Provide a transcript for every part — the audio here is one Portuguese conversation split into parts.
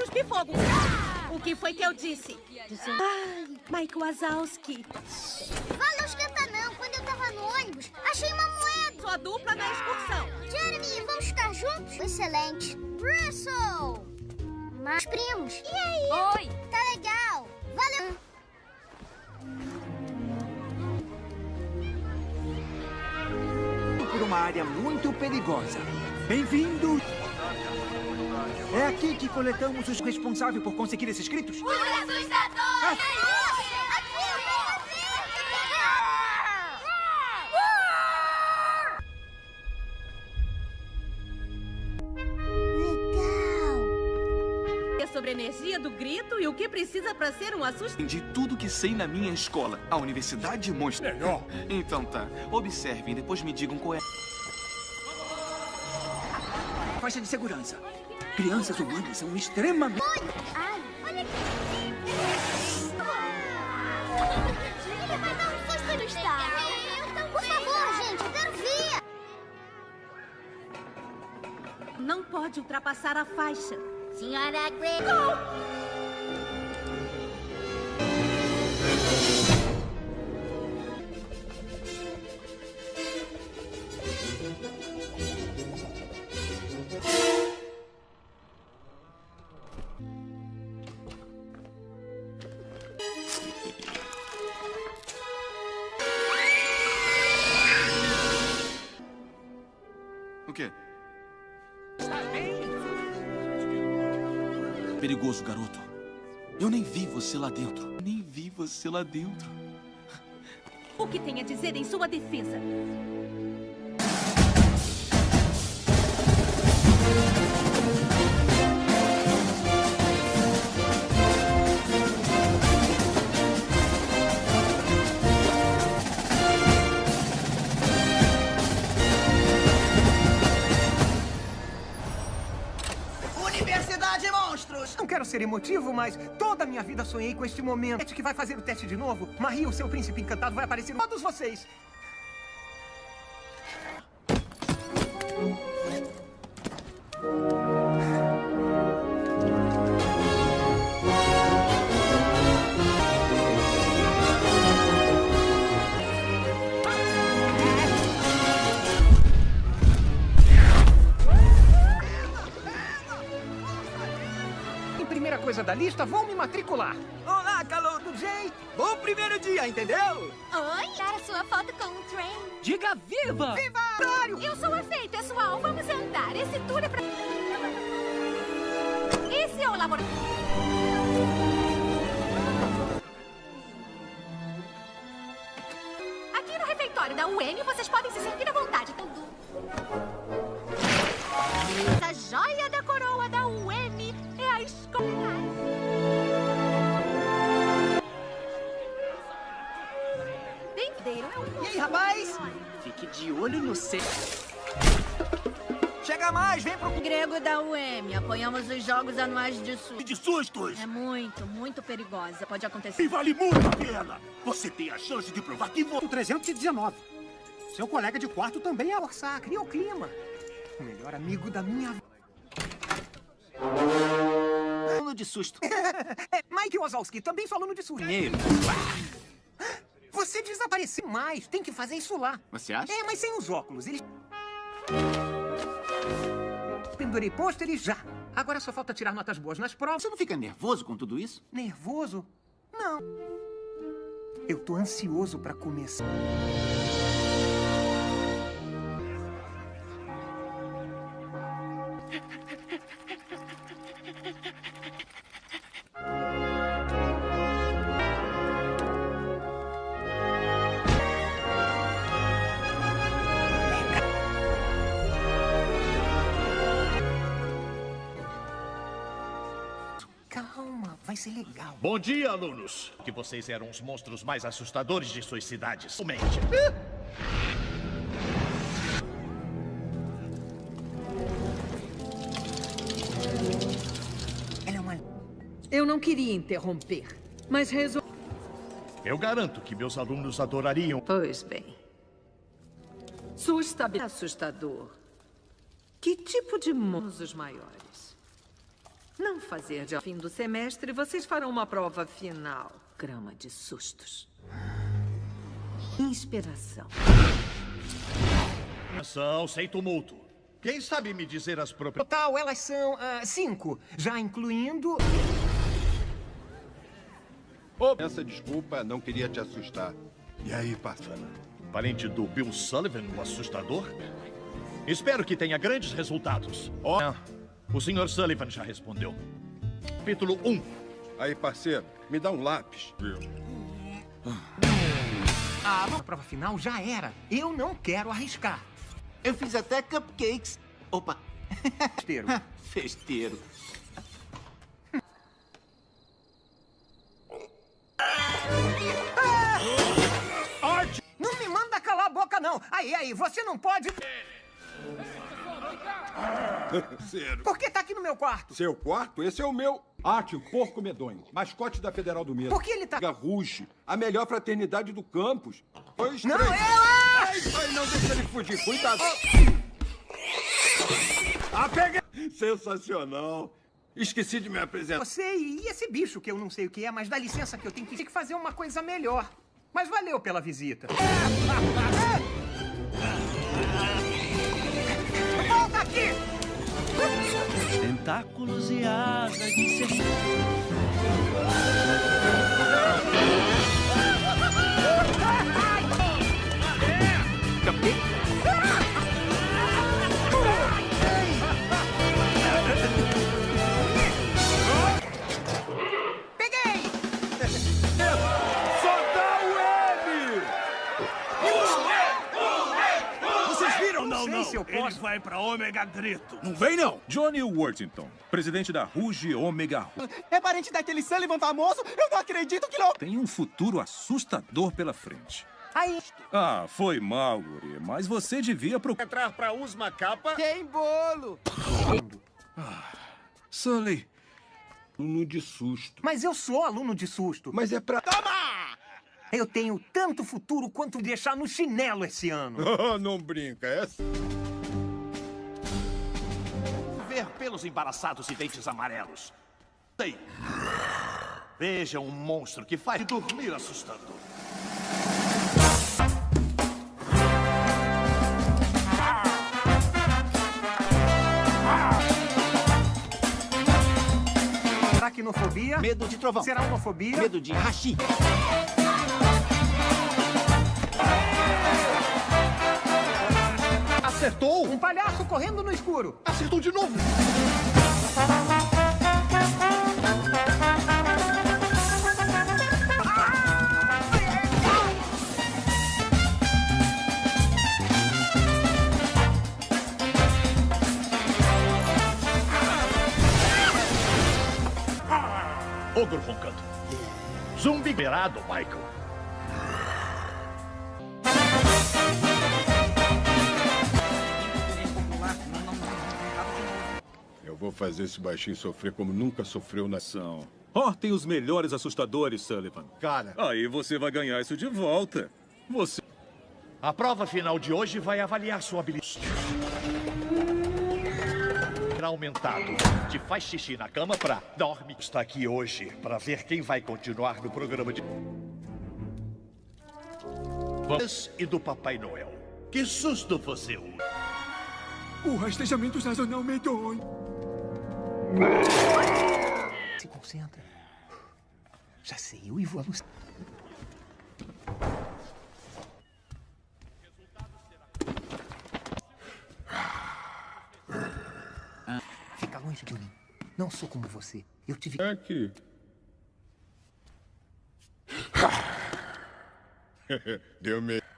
Cuspi fogo. O que foi que eu disse? Ai, Mike Wazowski. Valeu, esquenta não. Quando eu tava no ônibus, achei uma moeda. Sua dupla na excursão. Jeremy, vamos ficar juntos? Excelente. Russell! Mas primos. E aí? Oi! Tá legal. Valeu. por uma área muito perigosa. Bem-vindo! É aqui que coletamos os responsáveis por conseguir esses gritos? Os assustadores! Legal! É sobre a energia do grito e o que precisa pra ser um assustador. Aprendi tudo que sei na minha escola, a Universidade Monstro. Melhor. Então tá, observem, depois me digam qual é. Faixa de segurança. Crianças humanas são extremamente... Ai, olha aqui. Ele vai dar um susto no estado. Por favor, gente, eu quero ver. Não pode ultrapassar a faixa. Senhora Grey. O Perigoso, garoto. Eu nem vi você lá dentro. Nem vi você lá dentro. O que tem a dizer em sua defesa? Quero ser emotivo, mas toda a minha vida sonhei com este momento. É que vai fazer o teste de novo. Marie, o seu príncipe encantado, vai aparecer em todos vocês. Da lista, vou me matricular. Olá, calor do Jay. Bom primeiro dia, entendeu? Oi! Dar sua foto com o trem. Diga viva! Viva! Dário! Eu sou a Fei, pessoal. Vamos andar. Esse tour é pra... Esse é o laboratório. Aqui no refeitório da UN, vocês podem se sentir à vontade. Tudo. Essa joia da coroa E aí, rapaz? Fique de olho no C. Chega mais, vem pro... Grego da UM. Apoiamos os jogos anuais de sul. De sustos. É muito, muito perigosa. Pode acontecer. E vale muito a pena. Você tem a chance de provar que você... O 319. Seu colega de quarto também é orçar, cria o clima. O melhor amigo da minha... Aluno de susto. É, Mike Wazowski, também sou aluno de susto. Primeiro. Você desapareceu mais, tem que fazer isso lá. Você acha? É, mas sem os óculos, eles... Pendurei pôsteres já. Agora só falta tirar notas boas nas provas. Você não fica nervoso com tudo isso? Nervoso? Não. Eu tô ansioso pra começar. Bom dia, alunos. Que vocês eram os monstros mais assustadores de suas cidades. Mente. Ela é. Eu não queria interromper, mas resolvi. Eu garanto que meus alunos adorariam. Pois bem. Sustabi... Assustador. Que tipo de monstros os maiores? Não fazer de fim do semestre, vocês farão uma prova final. Grama de sustos. Inspiração. Atenção, sem tumulto. Quem sabe me dizer as propriedades? Total, elas são ah, cinco, já incluindo... Oh, essa desculpa, não queria te assustar. E aí, Pafana? Parente do Bill Sullivan, o assustador? Espero que tenha grandes resultados. Oh. O Sr. Sullivan já respondeu. Capítulo 1. Aí, parceiro, me dá um lápis. Ah, a prova final já era. Eu não quero arriscar. Eu fiz até cupcakes. Opa. Festeiro. Festeiro. Não me manda calar a boca, não. Aí, aí, você não pode... Por que tá aqui no meu quarto? Seu quarto? Esse é o meu. Arte, o porco medonho. Mascote da Federal do Medo. Por que ele tá... Garruche, a melhor fraternidade do campus. Dois, Não, três. eu... Ah! Ai, ai, não deixa ele fugir. Cuidado. Ah, peguei. Sensacional. Esqueci de me apresentar. Você e esse bicho que eu não sei o que é, mas dá licença que eu tenho que, tenho que fazer uma coisa melhor. Mas valeu pela visita. Tentáculos e asas de ser... Ômega Grito. Não vem, não. Johnny Worthington, presidente da Ruge Omega Ru. É parente daquele Sullivan famoso? Eu não acredito que não... Tem um futuro assustador pela frente. Aí, Ah, foi mal, guri, mas você devia procurar... Entrar pra Usma Capa. Tem bolo! Sully, Aluno de susto. mas eu sou aluno de susto. Mas é pra... Eu tenho tanto futuro quanto deixar no chinelo esse ano. Oh, não brinca, é... Embaraçados e dentes amarelos. Sei. Veja um monstro que faz dormir assustador. Aracnofobia. Medo de trovão. Será homofobia. Medo de hashi. Acertou! Um palhaço correndo no escuro. Acertou de novo! Ogro roncando. Zumbi liberado, Michael. Vou fazer esse baixinho sofrer como nunca sofreu na... São. Ó, tem os melhores assustadores, Sullivan. Cara, Aí você vai ganhar isso de volta. Você... a prova final de hoje vai avaliar sua habilidade. Aumentado. Te faz xixi na cama pra dorme. Está aqui hoje pra ver quem vai continuar no programa de. Vamos e do Papai Noel. Que susto você usa. O rastejamento sazonal medonho. Se concentra. Já sei, eu e vou alucinar. Fica longe de mim. Não sou como você. Eu tive. É que... Deu medo.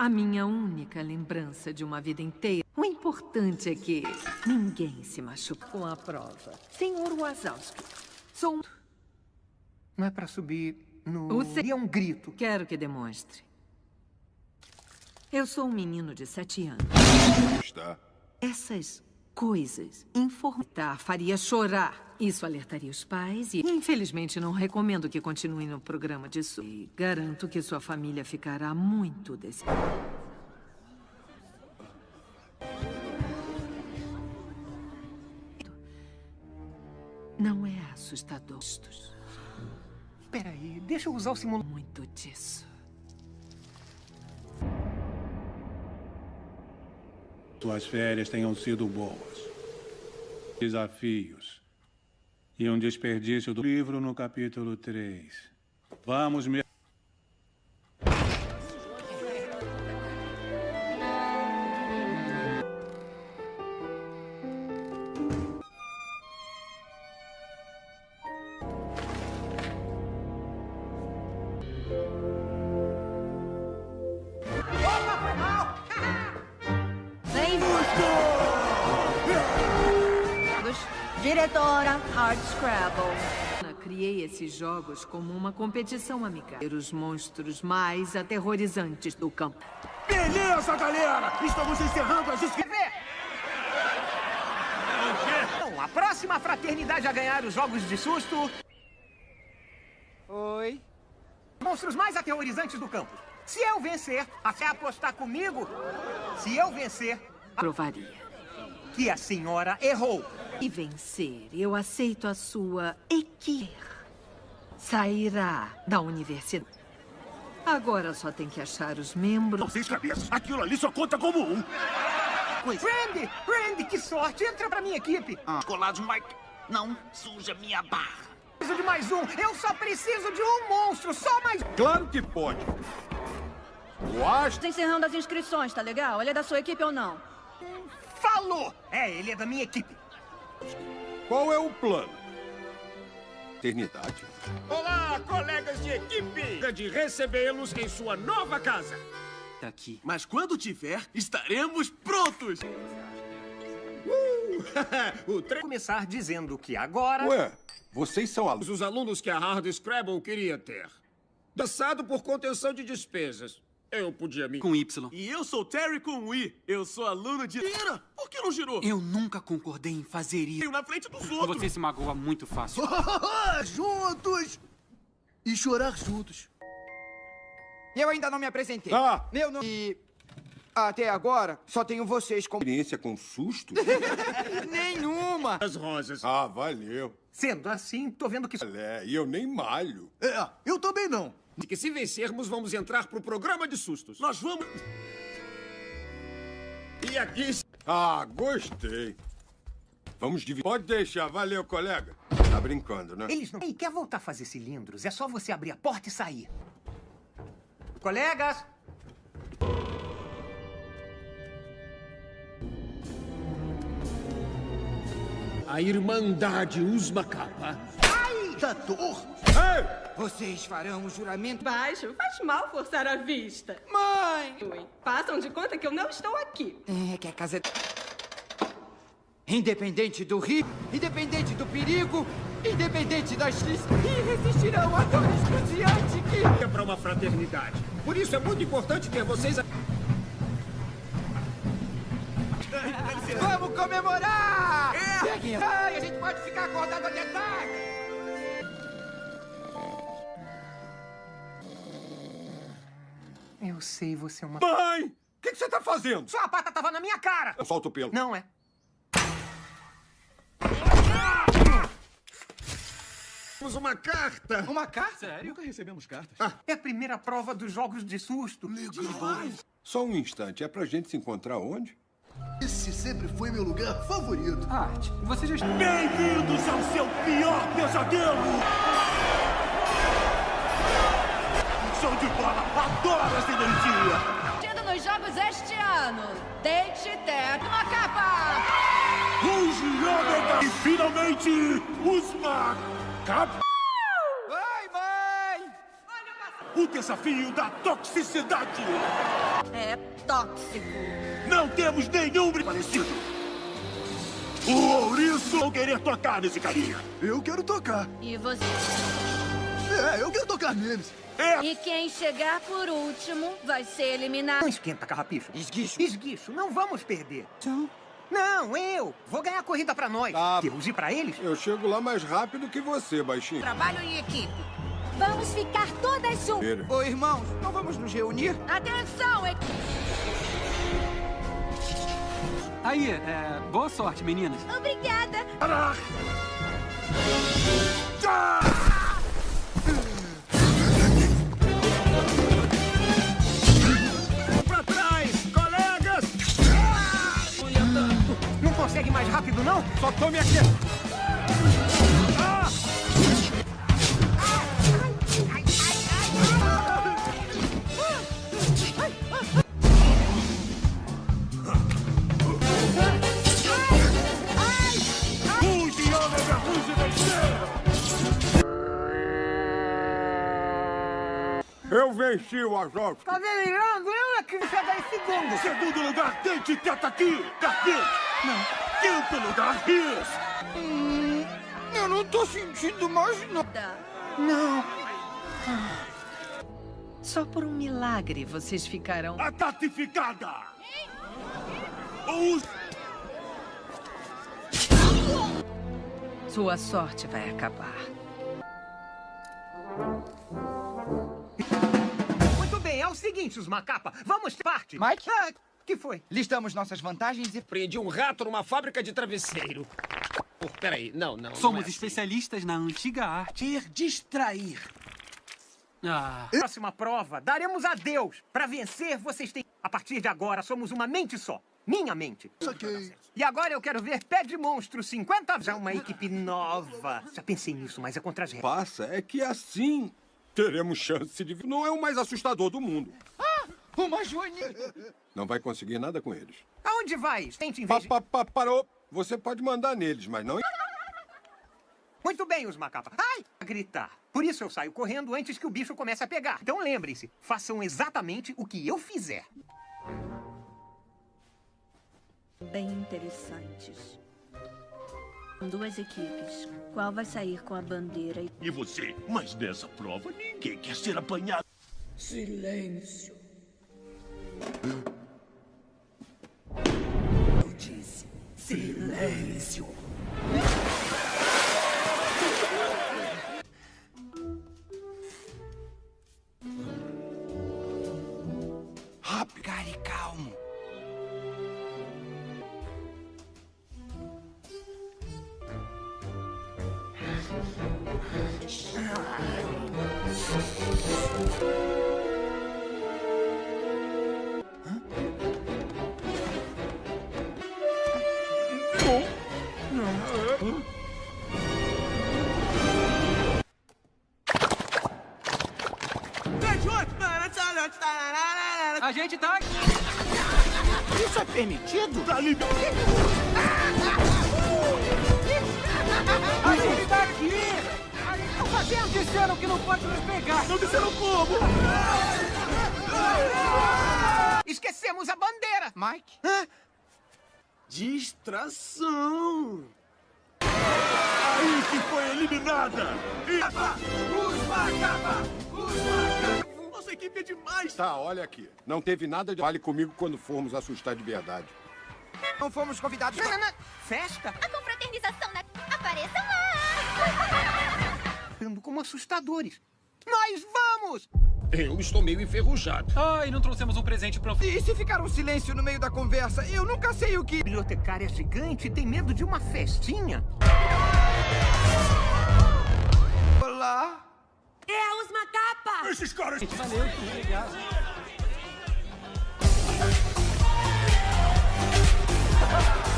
A minha única lembrança de uma vida inteira. O importante é que ninguém se machuca com a prova. Senhor Wazowski, sou um... Não é pra subir no. O se- é um grito. Quero que demonstre. Eu sou um menino de sete anos. Está. Essas coisas, informar faria chorar. Isso alertaria os pais e, infelizmente, não recomendo que continue no programa de su... E garanto que sua família ficará muito decepcionada. Não é assustador. Peraí, deixa eu usar o simulador. Muito disso. Suas férias tenham sido boas. Desafios. E um desperdício do livro no capítulo 3. Vamos me... esses jogos como uma competição amigável. Os monstros mais aterrorizantes do campo. Beleza, galera! Estamos encerrando as inscrições. Bom, a próxima fraternidade a ganhar os jogos de susto... Oi? Monstros mais aterrorizantes do campo. Se eu vencer, até apostar comigo, se eu vencer... Provaria. Que a senhora errou. E vencer, eu aceito a sua equipe. Sairá da universidade. Agora só tem que achar os membros. Seis cabeças. Aquilo ali só conta como um. Randy! Randy, que sorte! Entra pra minha equipe! Ah. Colados, Mike. Não suja minha barra. Preciso de mais um! Eu só preciso de um monstro! Só mais Claro que pode. O Astro... Tô encerrando as inscrições, tá legal? Ele é da sua equipe ou não? Falou! É, ele é da minha equipe. Qual é o plano? Eternidade? Olá, colegas de equipe! De recebê-los em sua nova casa. Tá aqui. Mas quando tiver, estaremos prontos. o tre... Começar dizendo que agora... Ué, vocês são alunos. Os alunos que a Hard Scrabble queria ter. Dançado por contenção de despesas. Eu podia me... Com Y. E eu sou Terry com I. Eu sou aluno de... Ira, por que não girou? Eu nunca concordei em fazer isso. Eu na frente dos outros. Você se magoa muito fácil. juntos! E chorar juntos. Eu ainda não me apresentei. Ah! Meu nome... E... Até agora, só tenho vocês como... Experiência com susto? Nenhuma! As rosas. Ah, valeu. Sendo assim, tô vendo que... É, e eu nem malho. É, eu também não. De que se vencermos, vamos entrar pro programa de sustos. Nós vamos... E aqui... Ah, gostei. Vamos dividir. Pode deixar. Valeu, colega. Tá brincando, né? Eles não... Ei, quer voltar a fazer cilindros? É só você abrir a porta e sair. Colegas! A Irmandade Usma Capa. Ai! Tator! Ei! Vocês farão o juramento... Baixo, faz mal forçar a vista. Mãe! Oi, façam de conta que eu não estou aqui. É, que a casa é... Independente do rio, independente do perigo, independente das listas, e resistirão a dor excruciante que... É para uma fraternidade. Por isso é muito importante ter vocês... A... Vamos comemorar! É! Ai, a gente pode ficar acordado até tarde! Eu sei, você é uma... Mãe! O que, que, você tá fazendo? Sua pata tava na minha cara! Eu solto o pelo. Não é. Temos uma carta! Uma carta? Sério? Nunca recebemos cartas. Ah, é a primeira prova dos jogos de susto. Demais! Só um instante. É pra gente se encontrar onde? Esse sempre foi meu lugar favorito. Art, você já... Bem-vindos ao seu pior pesadelo! Show de bola! Energia! Tendo nos jogos este ano, Date Teto na capa! Ruge Ômega! E finalmente, Usma Capa! Vai, mãe! O desafio da toxicidade! É tóxico. Não temos nenhum parecido! O ouriço vão querer tocar nesse carinha! Eu quero tocar! E você? É, eu quero tocar neles. E quem chegar por último vai ser eliminado. Não esquenta, carrapicho. Esguicho. Esguicho, não vamos perder. Não, eu. Vou ganhar a corrida pra nós. Tá. Deus, e pra eles? Eu chego lá mais rápido que você, baixinho. Trabalho em equipe. Vamos ficar todas juntas. Ô, irmãos, não vamos nos reunir? Atenção, equipe. Aí, é, boa sorte, meninas. Obrigada. Pra consegue mais rápido, não? Só tome aqui. Ah! Eu venci o Azov. Tá delirando? Eu é que chegar em segundo. Segundo lugar, Dente teta aqui. Daqui. Não. Quinto lugar, Rios. Hum, eu não tô sentindo mais nada. Não. Só por um milagre vocês ficarão... A tatificada. Os... Sua sorte vai acabar. Muito bem, é o seguinte, os macapa. Vamos parte. Mike? Ah, que foi? Listamos nossas vantagens e... Prendi um rato numa fábrica de travesseiro. Oh, peraí, não, não. Somos não é assim. especialistas na antiga arte. Ter distrair. Ah, Próxima prova, daremos a Deus. Pra vencer, vocês têm... A partir de agora, somos uma mente só. Minha mente. E agora eu quero ver Pé de Monstro 50 Já uma equipe nova. Já pensei nisso, mas é contra as regras. Passa é que assim teremos chance de... Não é o mais assustador do mundo. Ah, uma joaninha. Não vai conseguir nada com eles. Aonde vai? Tente em Pa, pa, pa, parou. Você pode mandar neles, mas não... Muito bem, os macapa. Ai! A gritar. Por isso eu saio correndo antes que o bicho comece a pegar. Então lembrem-se, façam exatamente o que eu fizer. Bem interessantes. Duas equipes. Qual vai sair com a bandeira? e- E você? Mas nessa prova ninguém quer ser apanhado. Silêncio. Eu disse silêncio. Distração! Aí que foi eliminada! E... Os macapa! Os macapa! Nossa equipe é demais! Tá, olha aqui. Não teve nada de... Fale comigo quando formos assustar de verdade. Não fomos convidados Não, não, não. Festa? A confraternização na... Apareçam lá! Como assustadores. Nós vamos! Eu estou meio enferrujado. Ai, não trouxemos um presente para E se ficar um silêncio no meio da conversa? Eu nunca sei o que... Bibliotecária gigante tem medo de uma festinha? Olá? É, os macapa! Esses caras... Valeu, obrigado.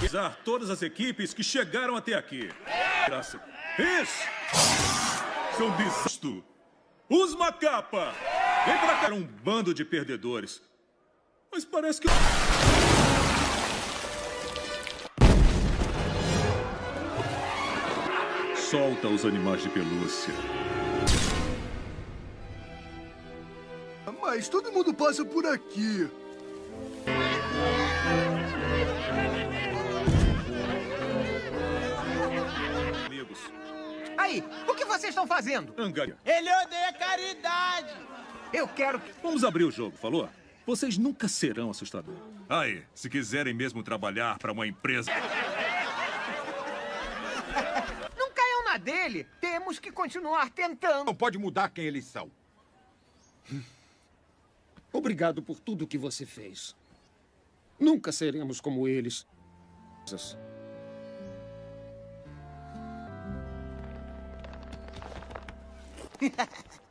Pisar todas as equipes que chegaram até aqui. Graça. Isso! São desisto. Os macapa! Vem pra cá. Um bando de perdedores. Mas parece que... Solta os animais de pelúcia. Mas todo mundo passa por aqui. Aí, o que vocês estão fazendo? Angaria. Ele odeia caridade. Eu quero... Vamos abrir o jogo, falou? Vocês nunca serão assustadores. Aí, se quiserem mesmo trabalhar para uma empresa... Não caiam na dele. Temos que continuar tentando. Não pode mudar quem eles são. Obrigado por tudo que você fez. Nunca seremos como eles.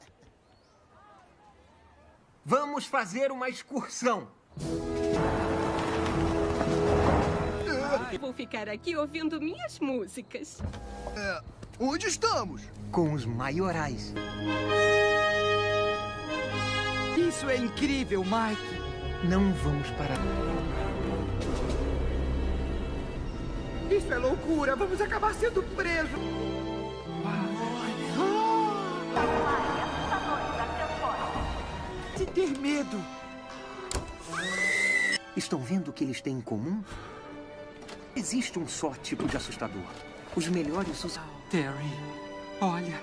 Vamos fazer uma excursão. Vou ficar aqui ouvindo minhas músicas. É, onde estamos? Com os maiorais. Isso é incrível, Mike. Não vamos parar. Isso é loucura. Vamos acabar sendo presos. Medo. Estão vendo o que eles têm em comum? Existe um só tipo de assustador. Os melhores usam. Terry, olha.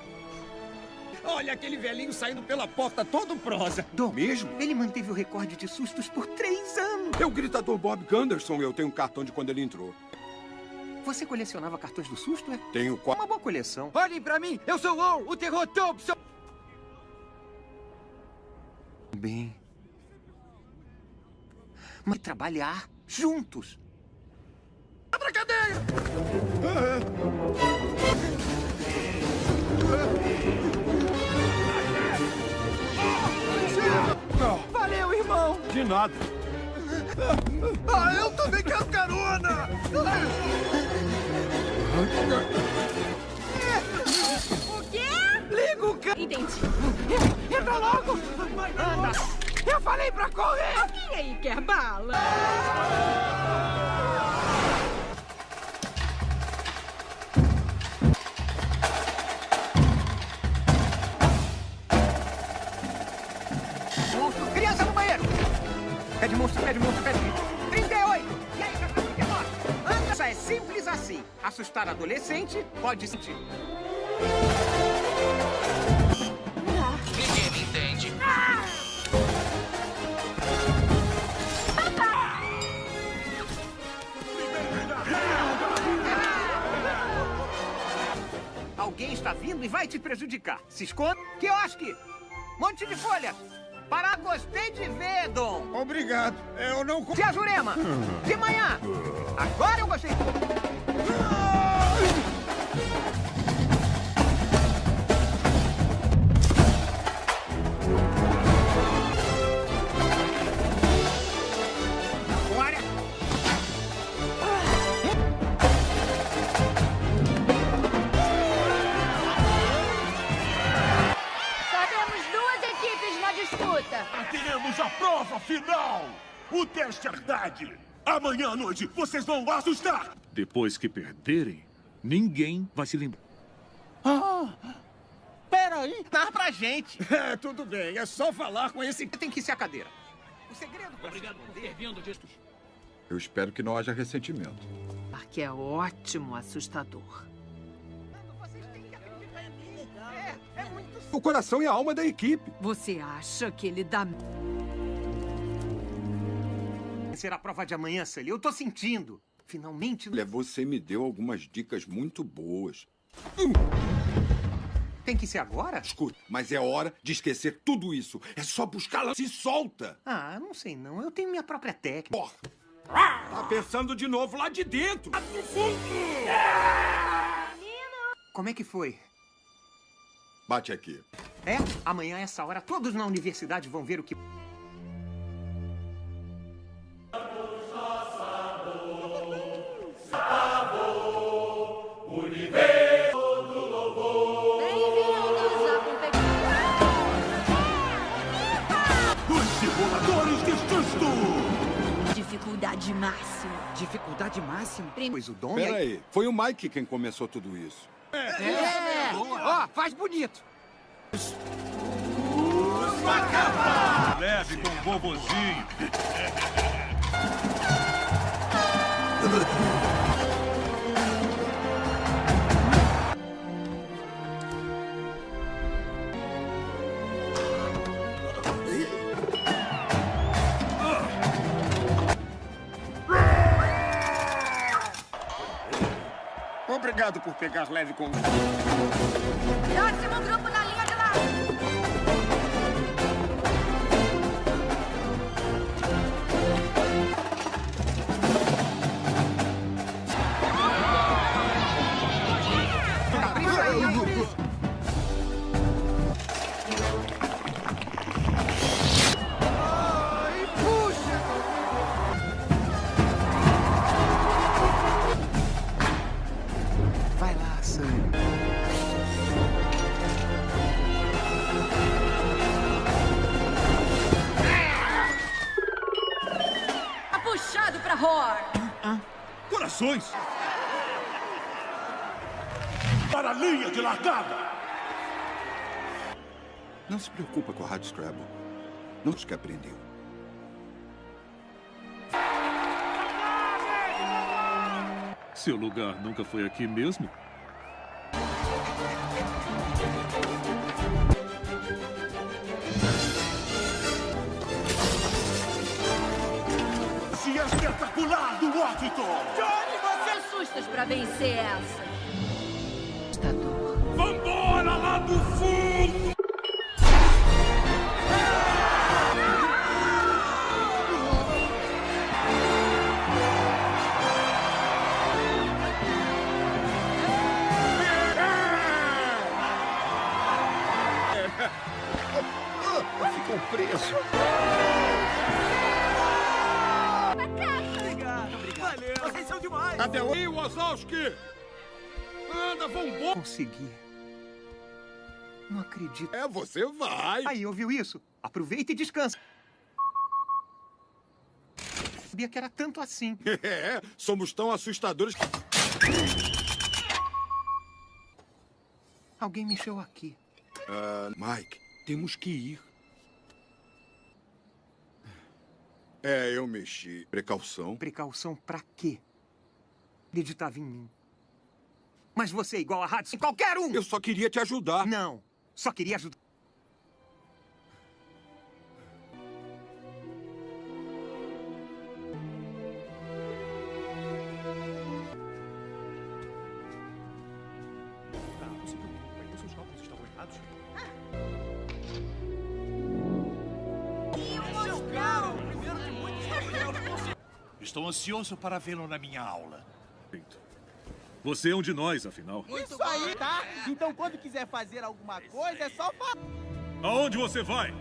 Olha aquele velhinho saindo pela porta todo prosa. Do mesmo? Ele manteve o recorde de sustos por três anos. É o gritador Bob Gunderson. Eu tenho um cartão de quando ele entrou. Você colecionava cartões do susto, é? Tenho qual... Uma boa coleção. Olhem pra mim. Eu sou o o terror Thompson. Bem... Mas trabalhar juntos. Abra a cadeia! Valeu, irmão! De nada. Ah, eu também quero carona! O quê? Liga o ca... Entendi. Entra logo! Anda! Eu falei pra correr! Alguém aí quer bala? Monstro, criança no banheiro! Pede monstro, pede monstro, pede 38! E aí, cachorro, 39? Anda, é simples assim. Assustar adolescente pode sentir. Vai te prejudicar. Se esconda. Quiosque! Monte de folha! Para gostei de ver, Dom! Obrigado. Eu não... Tia Jurema! De manhã! Agora eu gostei! Agora! A prova final! O teste Herdade! Amanhã à noite vocês vão assustar! Depois que perderem, ninguém vai se lembrar. Ah! Peraí. Dá pra gente! É, tudo bem. É só falar com esse... Tem que ser a cadeira. O segredo... Obrigado por ter vindo disso. Eu espero que não haja ressentimento. Que é ótimo assustador. O coração e a alma da equipe. Você acha que ele dá... Será a prova de amanhã, Sully. Eu tô sentindo. Finalmente... Olha, você me deu algumas dicas muito boas. Tem que ser agora? Escuta, mas é hora de esquecer tudo isso. É só buscá-la. Se solta! Ah, não sei não. Eu tenho minha própria técnica. Porra! Tá pensando de novo lá de dentro. Como é que foi? Bate aqui. É? Amanhã, essa hora, todos na universidade vão ver o que... Dificuldade máxima. Dificuldade máxima? Pois o dono... Peraí, é... foi o Mike quem começou tudo isso. É! Ó, faz bonito. Leve com o vovozinho. Obrigado por pegar leve com... Próximo grupo Para a linha de largada! Não se preocupa com a Rádio Scrabble. Não os que aprendeu. Seu lugar nunca foi aqui mesmo? Se é espetacular do Washington! Sustas pra vencer essa. Vambora lá do fundo! Ficou preso. Até aí, Wazowski! Anda, vambora! Consegui. Não acredito. É, você vai. Aí, ouviu isso? Aproveita e descansa. Sabia que era tanto assim. É, somos tão assustadores que... Alguém mexeu aqui. Ah, Mike, temos que ir. É, eu mexi. Precaução. Precaução pra quê? Acreditava em mim. Mas você é igual a Hudson, qualquer um! Eu só queria te ajudar. Não, só queria ajudar. Estou ansioso para vê-lo na minha aula. Você é um de nós, afinal. Isso aí, tá? Então quando quiser fazer alguma coisa, é só falar. Aonde você vai?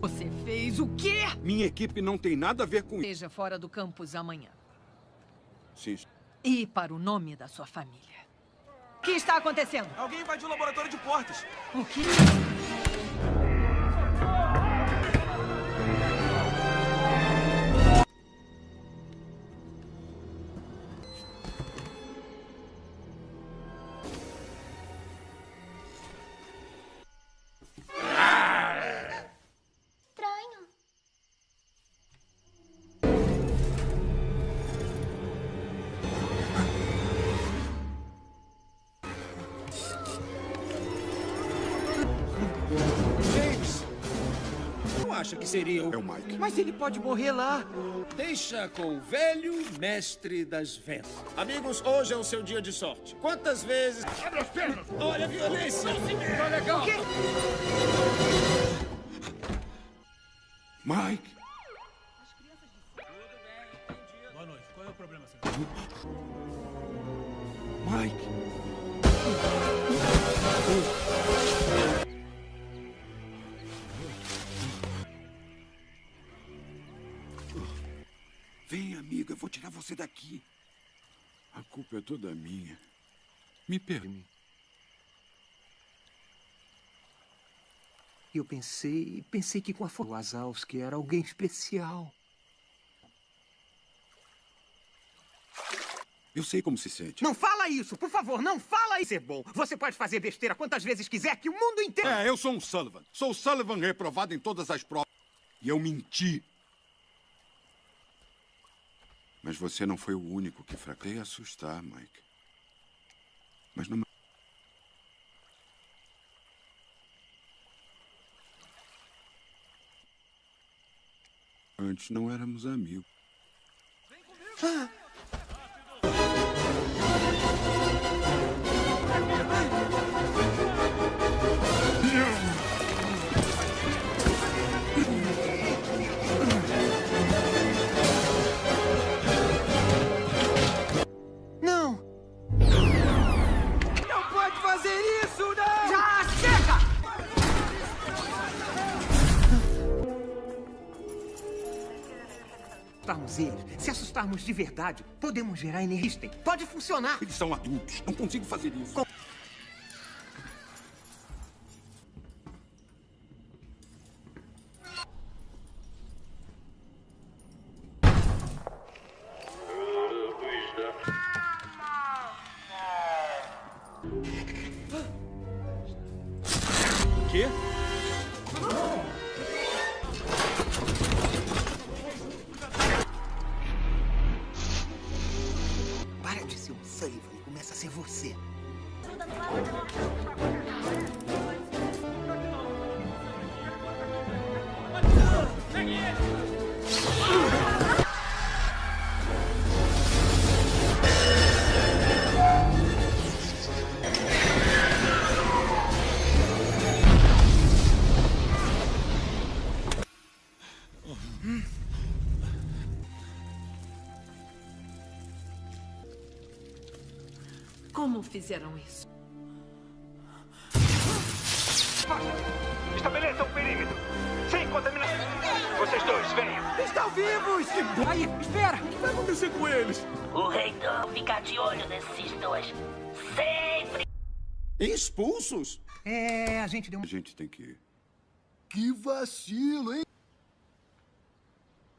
Você fez o quê? Minha equipe não tem nada a ver com isso. Esteja fora do campus amanhã. Sim. E para o nome da sua família. O que está acontecendo? Alguém invadiu o laboratório de portas. O quê? Acha que seria o... É o Mike. Mas ele pode morrer lá. Deixa com o velho mestre das vendas. Amigos, hoje é o seu dia de sorte. Quantas vezes... Abre as pernas! Olha a violência! Tá legal! Mike! Boa noite. Qual é o problema, senhor? Mike! Vou tirar você daqui. A culpa é toda minha. Me permite. E eu pensei, pensei que com a força Wazowski era alguém especial. Eu sei como se sente. Não fala isso, por favor, não fala isso. Ser bom. Você pode fazer besteira quantas vezes quiser, que o mundo inteiro. É, eu sou um Sullivan. Sou o Sullivan reprovado em todas as provas. E eu menti. Mas você não foi o único que fraquei assustar, Mike. Mas não. Antes não éramos amigos. Ah. Assustarmos eles, se assustarmos de verdade, podemos gerar energia. Pode funcionar. Eles são adultos. Não consigo fazer isso. Quê? Gente deu um... A gente tem que ir. Que vacilo, hein?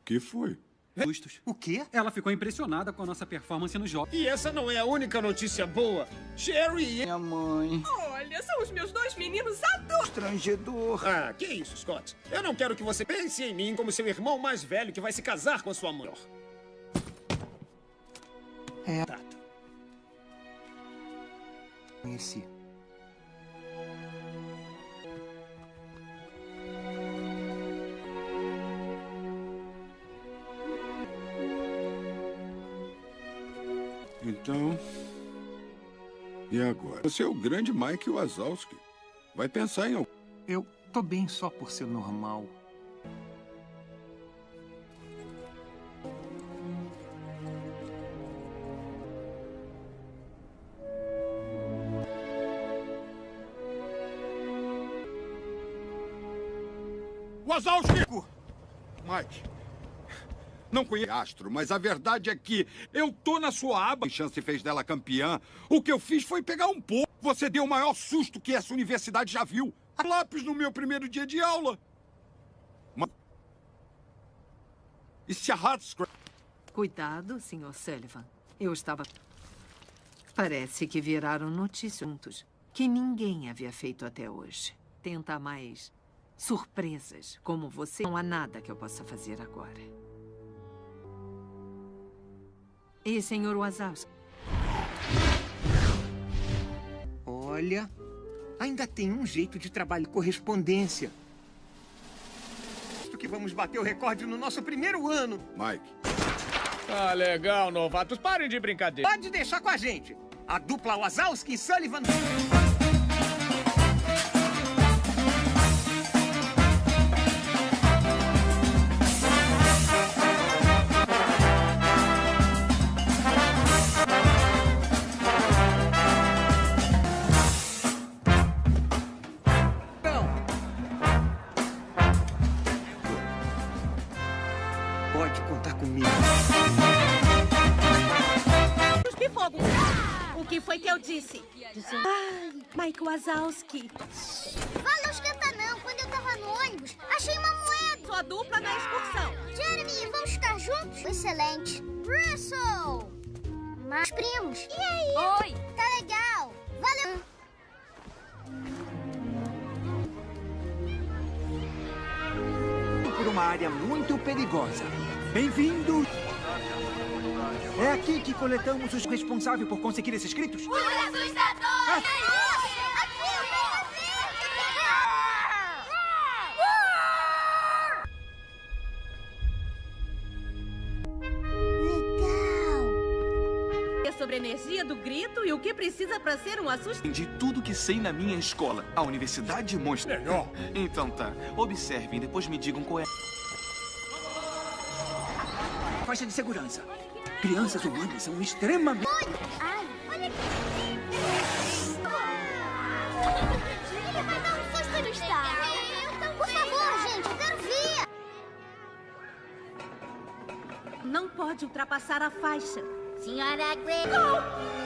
que foi? Justos. O quê? Ela ficou impressionada com a nossa performance no jogo. E essa não é a única notícia boa. Sherry e... Minha mãe. Olha, são os meus dois meninos adultos. Constrangedor. Ah, que isso, Scott. Eu não quero que você pense em mim como seu irmão mais velho que vai se casar com a sua mãe. É. Conheci. Então. E agora? Você é o grande Mike Wazowski. Vai pensar em algo. Eu tô bem só por ser normal. Wazowski! Mike. Não conheço Astro, mas a verdade é que eu tô na sua aba. chance fez dela campeã. O que eu fiz foi pegar um pouco. Você deu o maior susto que essa universidade já viu. Lápis no meu primeiro dia de aula. Ma... E se a Hardscrap... Cuidado, Sr. Sullivan. Eu estava... Parece que viraram notícias que ninguém havia feito até hoje. Tenta mais surpresas como você. Não há nada que eu possa fazer agora. E, Sr. Wazowski? Olha, ainda tem um jeito de trabalho correspondência. Acho que vamos bater o recorde no nosso primeiro ano. Mike. Ah, legal, novatos. Parem de brincadeira. Pode deixar com a gente. A dupla Wazowski e Sullivan. Valeu esquenta não. Quando eu tava no ônibus, achei uma moeda. Sua dupla na excursão. Jeremy, vamos ficar juntos? Excelente. Russell! Mais primos. E aí? Oi. Tá legal. Valeu. Por uma área muito perigosa. Bem-vindo. É aqui que coletamos os responsáveis por conseguir esses gritos? Os assustadores! É pra ser um assustador. Aprendi tudo que sei na minha escola, a Universidade Monstro. Melhor. Então tá. Observem, depois me digam qual é. Faixa de segurança. Crianças humanas são extremamente... Ai, olha aqui. Ele vai dar um susto no estado. Por favor, gente, eu quero ver. Não pode ultrapassar a faixa. Senhora Grey.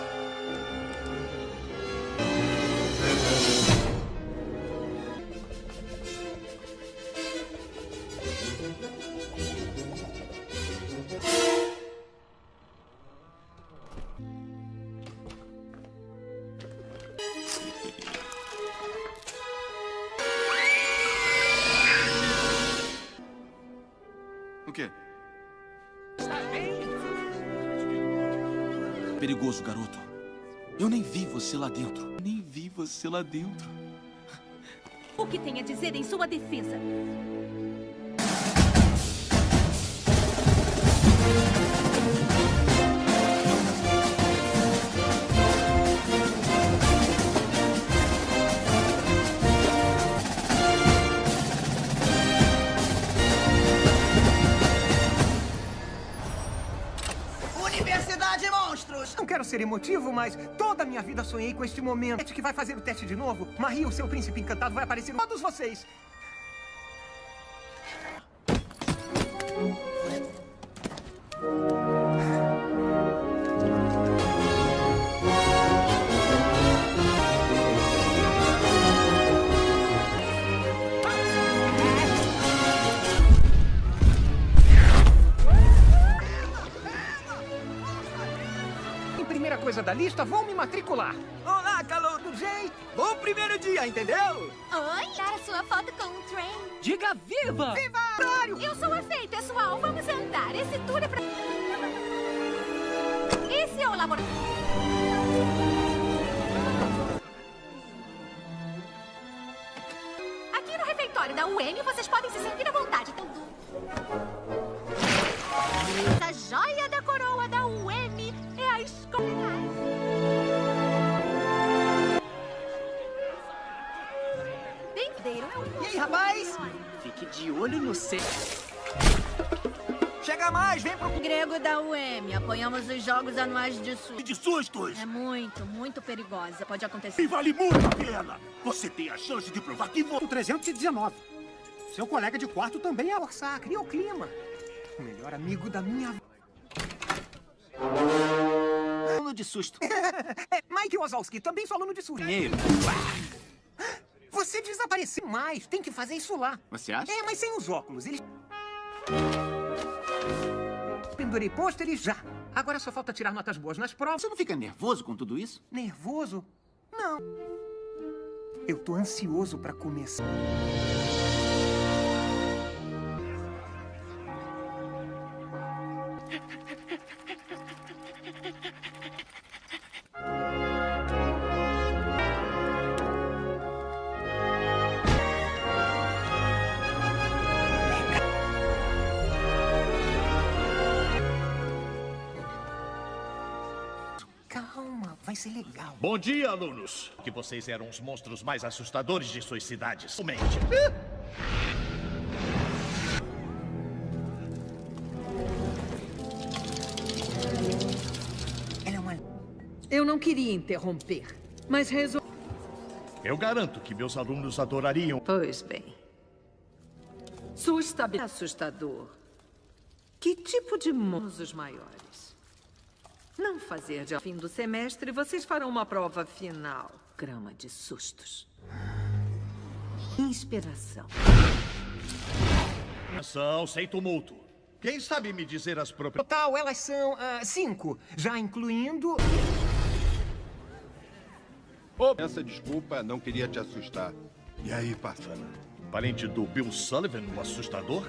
Você lá dentro. Nem vi você lá dentro. O que tem a dizer em sua defesa? Ser emotivo, mas toda a minha vida sonhei com este momento. É que vai fazer o teste de novo. Marie, o seu príncipe encantado, vai aparecer em todos vocês. Lista, vou me matricular. Olá, calor do Jay. Bom primeiro dia, entendeu? Oi, dar sua foto com o trem. Diga viva! Viva! Horário! Eu sou a Fei, pessoal. Vamos andar. Esse tour é pra... Esse é o laboratório. Aqui no refeitório da UM, vocês podem se sentir à vontade. Essa joia da coroa da UM é a escola. Rapaz? Fique de olho no C. Chega mais, vem pro... Grego da UM, apoiamos os jogos anuais de sul. De sustos! É muito, muito perigosa. Pode acontecer. E vale muito a pena! Você tem a chance de provar que você... O 319. Seu colega de quarto também é orçar, cria o clima. O melhor amigo da minha... Aluno de susto. é, Mike Wazowski, também sou aluno de susto. Primeiro. Você desapareceu mais. Tem que fazer isso lá. Você acha? É, mas sem os óculos. Eles... Pendurei pôsteres já. Agora só falta tirar notas boas nas provas. Você não fica nervoso com tudo isso? Nervoso? Não. Eu tô ansioso pra começar. Ser legal. Bom dia, alunos. Que vocês eram os monstros mais assustadores de suas cidades. Mente. Ela é uma... Eu não queria interromper, mas resolvi... Eu garanto que meus alunos adorariam. Pois bem. Sua estabilidade é assustador. Que tipo de monstros maiores? Não fazer de ao fim do semestre, vocês farão uma prova final. Grama de sustos. Inspiração. Atenção, sem tumulto. Quem sabe me dizer as propriedades? Total, elas são ah, cinco, já incluindo... Oh, essa desculpa, não queria te assustar. E aí, Passana? Parente do Bill Sullivan, o assustador?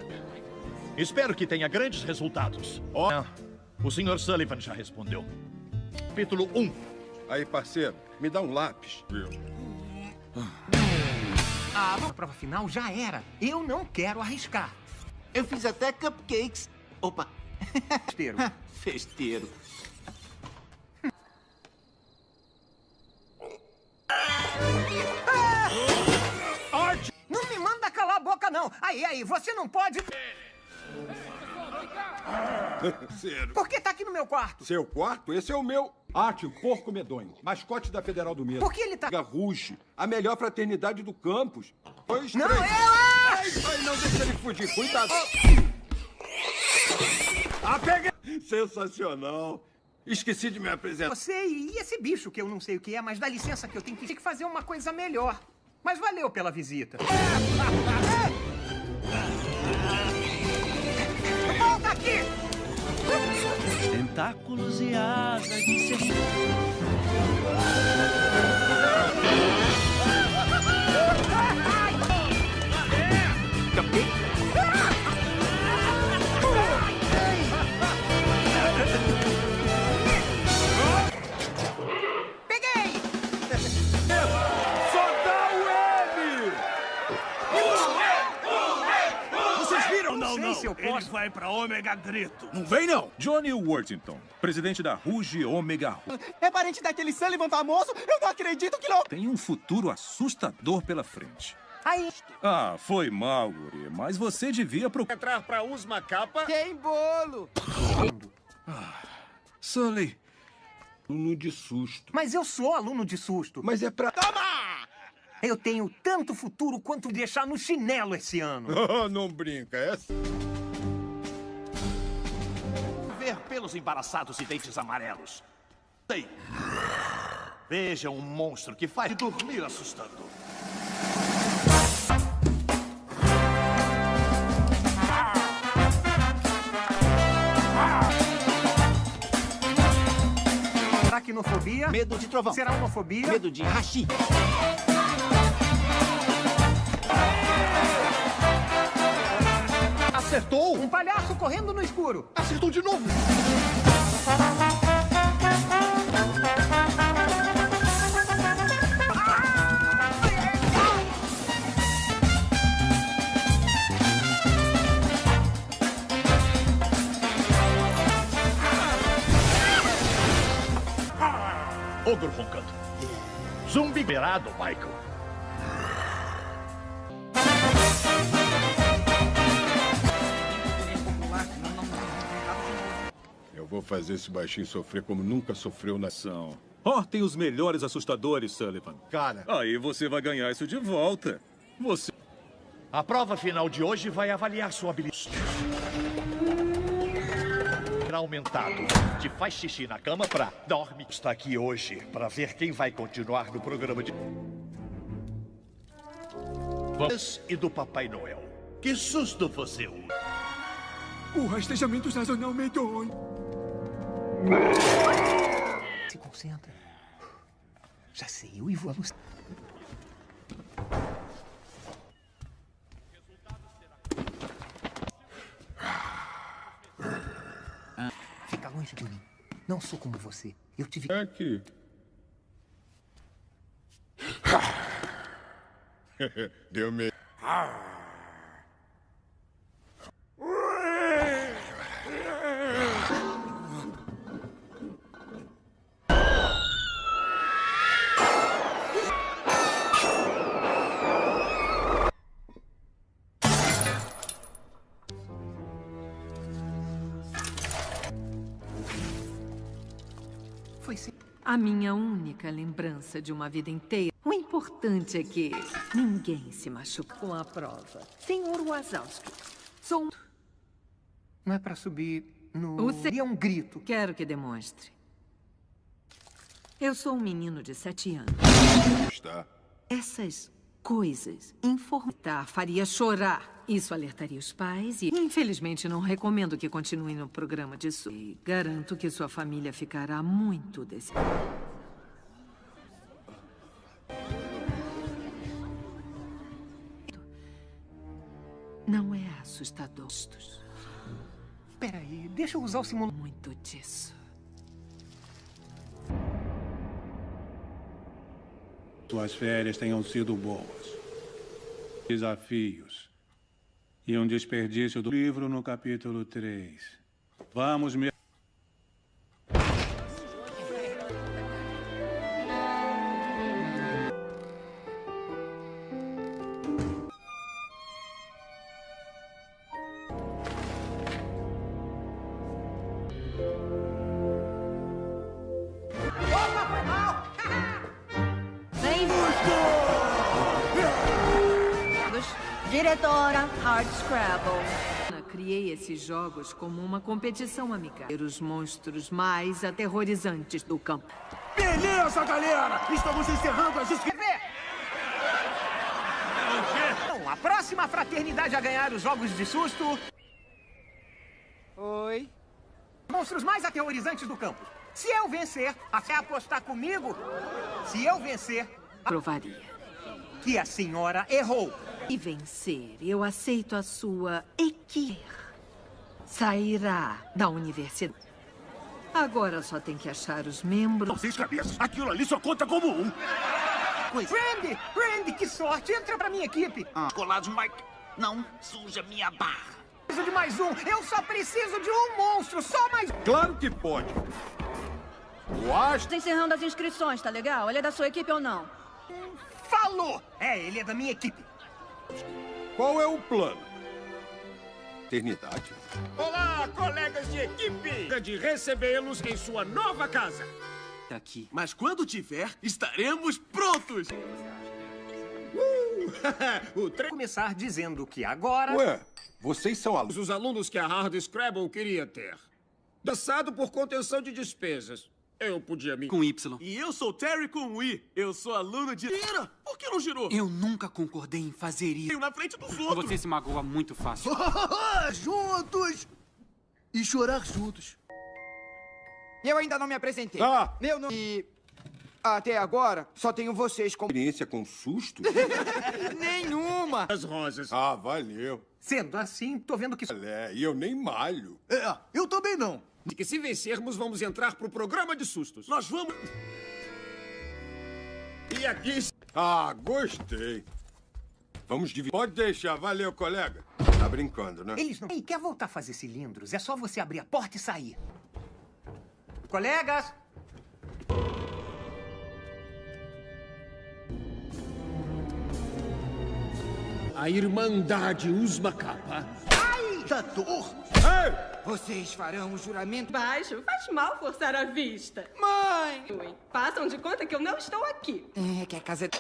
Espero que tenha grandes resultados. Ó, oh, o Sr. Sullivan já respondeu. Capítulo 1. Aí, parceiro, me dá um lápis. Ah, a prova final já era. Eu não quero arriscar. Eu fiz até cupcakes. Opa. Festeiro. Festeiro. Não me manda calar a boca, não. Aí, aí, você não pode... Por que tá aqui no meu quarto? Seu quarto? Esse é o meu. Arte, o porco medonho. Mascote da Federal do Medo. Por que ele tá... Garruche, a melhor fraternidade do campus. Dois, não, três. eu... Ai, ai, não deixa ele fugir. Cuidado. Ah, peguei! Sensacional. Esqueci de me apresentar. Você e esse bicho que eu não sei o que é, mas dá licença que eu tenho que, tenho que fazer uma coisa melhor. Mas valeu pela visita. Tentáculos e asas de ser... se eu Ele vai pra Ômega Grito. Não vem, não. Johnny Worthington, presidente da Ruge Ômega. É parente daquele Sullivan famoso? Eu não acredito que não... Tem um futuro assustador pela frente. Aí. Ah, foi mal, guri, mas você devia procurar. Entrar pra Usma Capa. Tem bolo. Sully, Aluno de susto. Mas eu sou aluno de susto. Mas é pra... Eu tenho tanto futuro quanto deixar no chinelo esse ano. Oh, não brinca, é... Ver pelos embaraçados e dentes amarelos. Sei. Veja um monstro que faz dormir assustador. Aracnofobia. Medo de trovão. Será homofobia. Medo de hashi. Acertou! Um palhaço correndo no escuro. Acertou de novo! Ogro roncando. Zumbi liberado, Michael. Vou fazer esse baixinho sofrer como nunca sofreu na... São. Ó, tem os melhores assustadores, Sullivan. Cara, Aí você vai ganhar isso de volta. Você. a prova final de hoje vai avaliar sua habilidade. Aumentado. Te faz xixi na cama pra dorme. Está aqui hoje para ver quem vai continuar no programa de. Vamos e do Papai Noel. Que susto você usa? O rastejamento sazonal medonho. Se concentra. Já sei, eu e vou alucinar. Fica longe de mim. Não sou como você. Eu tive. É Aqui. Deu medo. A minha única lembrança de uma vida inteira. O importante é que ninguém se machuca com a prova. Senhor Wazowski, sou um... Não é pra subir no. O se- E é um grito. Quero que demonstre. Eu sou um menino de sete anos. Está. Essas coisas, informar faria chorar. Isso alertaria os pais e, infelizmente, não recomendo que continue no programa disso. E garanto que sua família ficará muito decepcionada. Não é assustador. Peraí, deixa eu usar o simulador. Muito disso. Suas férias tenham sido boas. Desafios. E um desperdício do livro no capítulo 3. Vamos me... Diretora Hard Scrabble. Criei esses jogos como uma competição amigável. Os monstros mais aterrorizantes do campo. Beleza, galera! Estamos encerrando as inscrições. Bom, a próxima fraternidade a ganhar os jogos de susto... Oi? Monstros mais aterrorizantes do campo. Se eu vencer, até apostar comigo? Se eu vencer... Provaria. Que a senhora errou. E vencer, eu aceito a sua equipe. Sairá da universidade. Agora só tem que achar os membros. Seis cabeças. Aquilo ali só conta como um. Randy! Randy, que sorte! Entra pra minha equipe! Ah. Colados, Mike. Não suja minha barra. Preciso de mais um! Eu só preciso de um monstro! Só mais um! Claro que pode. O Astro... Tô encerrando as inscrições, tá legal? Ele é da sua equipe ou não? Falou! É, ele é da minha equipe. Qual é o plano? Eternidade? Olá, colegas de equipe! De recebê-los em sua nova casa. Aqui. Mas quando tiver, estaremos prontos! Uh! o tre... Começar dizendo que agora... Ué, vocês são alunos. Os alunos que a Hard Scrabble queria ter. Dançado por contenção de despesas. Eu podia me... Com Y. E eu sou Terry com I. Eu sou aluno de... Ira, por que não girou? Eu nunca concordei em fazer isso. Eu na frente dos outros. Você se magoa muito fácil. juntos! E chorar juntos. Eu ainda não me apresentei. Ah! Meu nome... E... Até agora, só tenho vocês como... Experiência com susto? Nenhuma! As rosas. Ah, valeu. Sendo assim, tô vendo que... É, e eu nem malho. É, eu também não. De que se vencermos, vamos entrar pro programa de sustos. Nós vamos... E aqui... Ah, gostei. Vamos dividir. Pode deixar. Valeu, colega. Tá brincando, né? Eles não... Ei, quer voltar a fazer cilindros? É só você abrir a porta e sair. Colegas! A Irmandade Usma Capa. Ai, da dor! Ei! Vocês farão o juramento... Baixo, faz mal forçar a vista. Mãe! Ui, Façam de conta que eu não estou aqui. É que a casa é...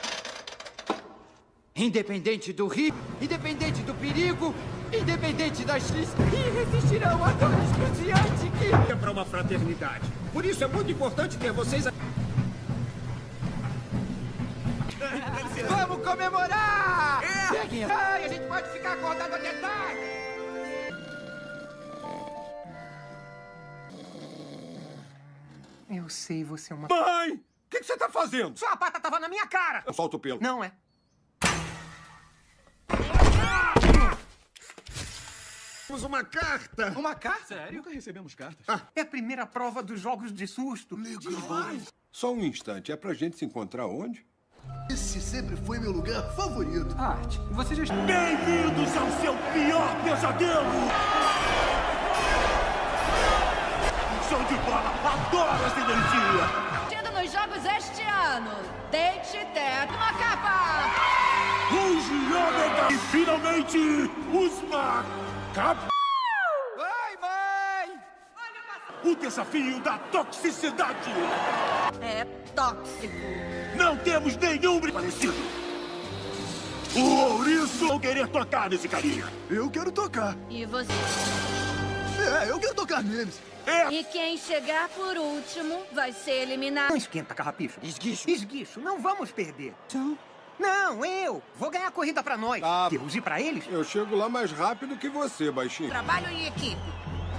Independente do rio, independente do perigo, independente das listas, e resistirão a dor excruciante que... É para uma fraternidade. Por isso é muito importante ter vocês... a- Vamos comemorar! Peguem Ai, a gente pode ficar acordado até tarde! Eu sei, você é uma... Mãe! O que, que você tá fazendo? Sua pata tava na minha cara! Eu solto o pelo. Não é. Temos uma carta. Uma carta? Sério? Nunca recebemos cartas. É a primeira prova dos jogos de susto. Só um instante. É pra gente se encontrar onde? Esse sempre foi meu lugar favorito. Art, você já... Bem-vindos ao seu pior pesadelo! Energia! Tendo nos jogos este ano. Date teto uma capa. Ruge Ômega! E finalmente, Usma Cap... Vai, mãe! O desafio da toxicidade! É tóxico. Não temos nenhum parecido! O ouriço vão querer tocar nesse carinha! Eu quero tocar. E você? É, eu quero tocar neles. E quem chegar por último vai ser eliminado. Não esquenta, carrapicho. Esguicho. Esguicho, não vamos perder. Não, eu. Vou ganhar a corrida pra nós. Tá. Deus, e pra eles? Eu chego lá mais rápido que você, baixinho. Trabalho em equipe.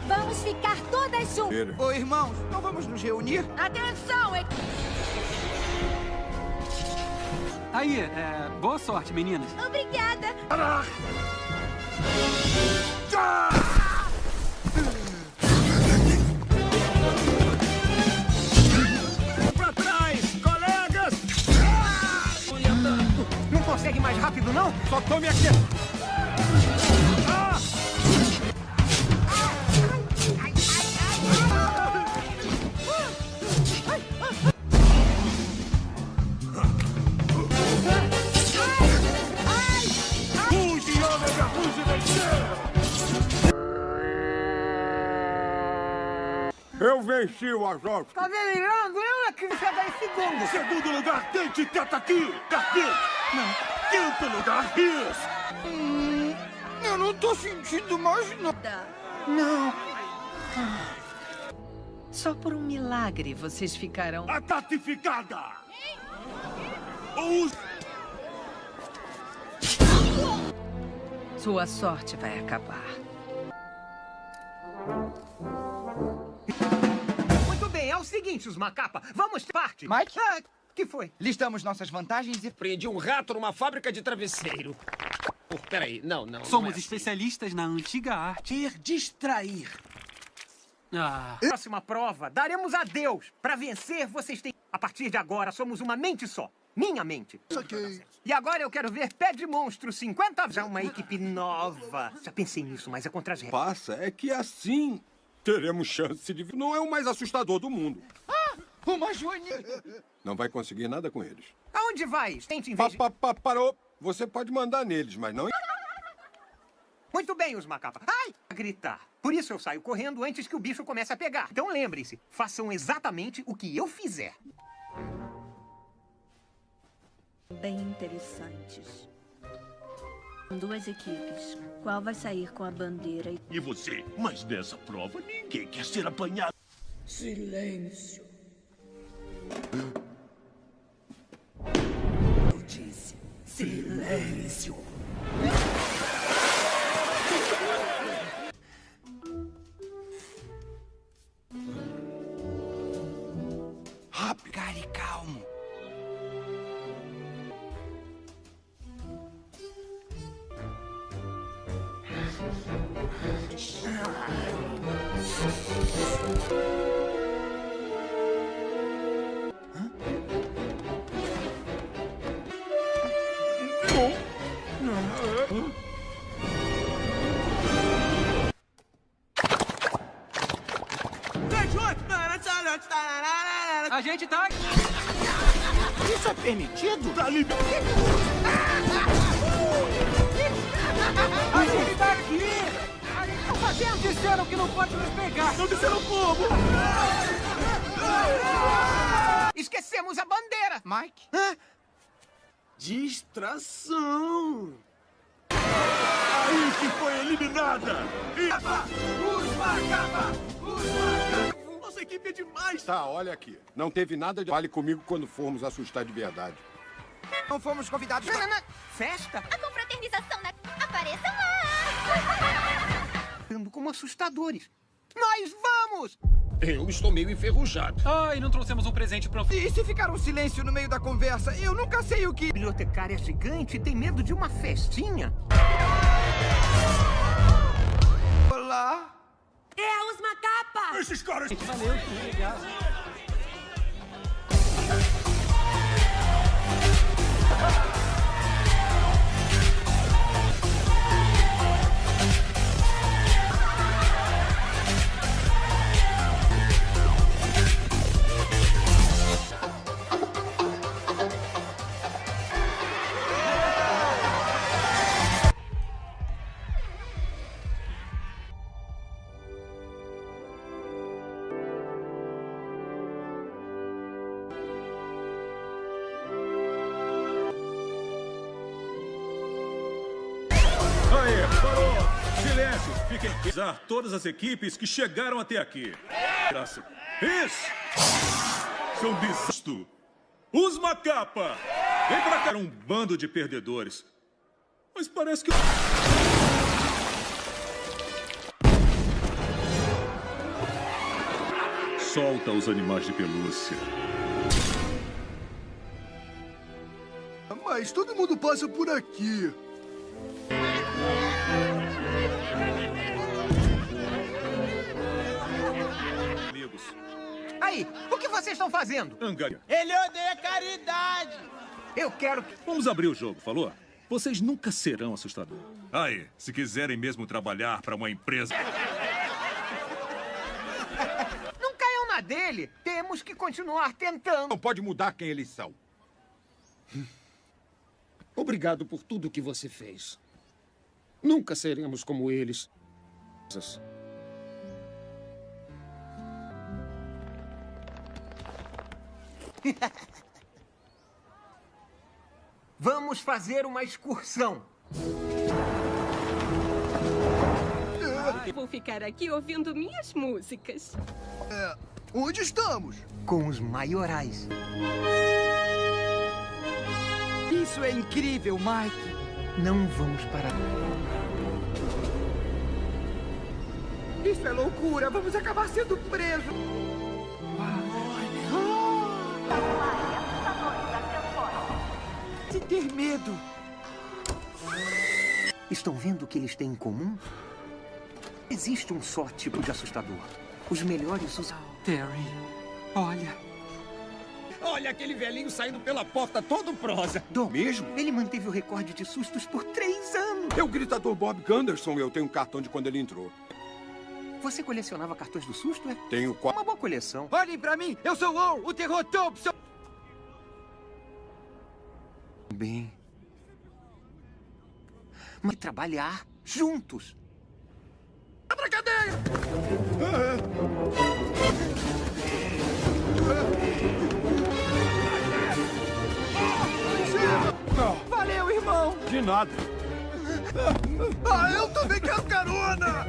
Vamos ficar todas juntas. Ô, irmãos, não vamos nos reunir? Atenção, equipe! Aí, é, boa sorte, meninas. Obrigada. Pra consegue mais rápido, não? Só tome aqui. Ah! Fuge, ômega, fuge, vencer! Eu venci o Azov. Tá delirando? Eu é que chegar em segundo. Segundo lugar, Dente tenta aqui! Cadê? Não. Quinto lugar, Riz! Hum, eu não tô sentindo mais nada. Não. Só por um milagre vocês ficarão. A tatificada! Os... Sua sorte vai acabar. Muito bem, é o seguinte, os macapa. Vamos parte. Mike? Ah, que foi? Listamos nossas vantagens e... Prendi um rato numa fábrica de travesseiro. Oh, peraí, não, não. Somos não é assim. especialistas na antiga arte. Ter distrair. Ah, Próxima prova, daremos a Deus. Pra vencer, vocês têm... A partir de agora, somos uma mente só. Minha mente. Saquei. E agora eu quero ver Pé de Monstro 50... Já uma equipe nova. Já pensei nisso, mas é contra as regras. Passa é que assim teremos chance de... Não é o mais assustador do mundo. Ah, uma joaninha. Não vai conseguir nada com eles. Aonde vai? Tente em Pa, pa, pa, parou. Você pode mandar neles, mas não... Muito bem, os macapa. Ai! Gritar. Por isso eu saio correndo antes que o bicho comece a pegar. Então lembrem-se, façam exatamente o que eu fizer. Bem interessantes. Duas equipes. Qual vai sair com a bandeira e E você? Mas nessa prova, ninguém quer ser apanhado. Silêncio. Permitido? Tá liberado. A gente tá aqui! Tá fazendo! Disseram que não pode nos pegar! Não disseram como! Esquecemos a bandeira! Mike? Distração! Aí que foi eliminada! E... Os macapa! Equipe é demais! Tá, olha aqui. Não teve nada de... Fale comigo quando formos assustar de verdade. Não fomos convidados não. Festa? A confraternização na... Apareçam lá! Ando como assustadores. Nós vamos! Eu estou meio enferrujado. Ai, não trouxemos um presente pro... E se ficar um silêncio no meio da conversa? Eu nunca sei o que... A bibliotecária gigante tem medo de uma festinha? Olá? É os macapa! Esses caras... Valeu, que todas as equipes que chegaram até aqui. Graça. Isso! São desisto. Os Macapa! Vem pra cá. Um bando de perdedores. Mas parece que... Solta os animais de pelúcia. Mas todo mundo passa por aqui. Amigos. Aí, o que vocês estão fazendo? Angaria. Ele odeia caridade. Eu quero que... Vamos abrir o jogo, falou? Vocês nunca serão assustadores. Aí, se quiserem mesmo trabalhar para uma empresa... Não caiam na dele. Temos que continuar tentando. Não pode mudar quem eles são. Obrigado por tudo que você fez. Nunca seremos como eles. Vamos fazer uma excursão. Vou ficar aqui ouvindo minhas músicas. É, onde estamos? Com os maiorais. Isso é incrível, Mike. Não vamos parar. Isso é loucura. Vamos acabar sendo presos. Se ter medo. Estão vendo o que eles têm em comum? Existe um só tipo de assustador. Os melhores usam. Terry, olha. Olha aquele velhinho saindo pela porta todo prosa. Do mesmo? Ele manteve o recorde de sustos por três anos. É o gritador Bob Gunderson. Eu tenho um cartão de quando ele entrou. Você colecionava cartões do susto, é? Tenho quatro. Uma boa coleção. Olhem pra mim. Eu sou o o terror Thompson. Bem. Mas trabalhar juntos. Abra a cadeia! Valeu, irmão. De nada. Ah, eu também quero carona!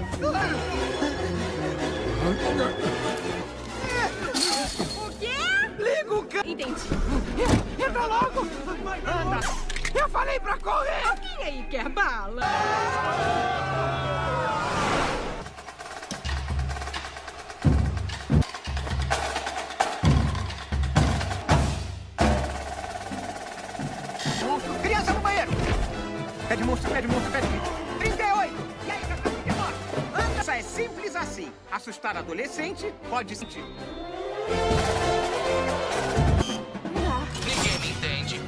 O quê? Liga o ca... Entendi. Entra logo! Anda! Eu falei pra correr! Alguém aí quer bala? Monstro, pede monstro, pede 38! E aí, Cacá, 39? Anda! Isso é simples assim. Assustar adolescente pode sentir. Ninguém me entende.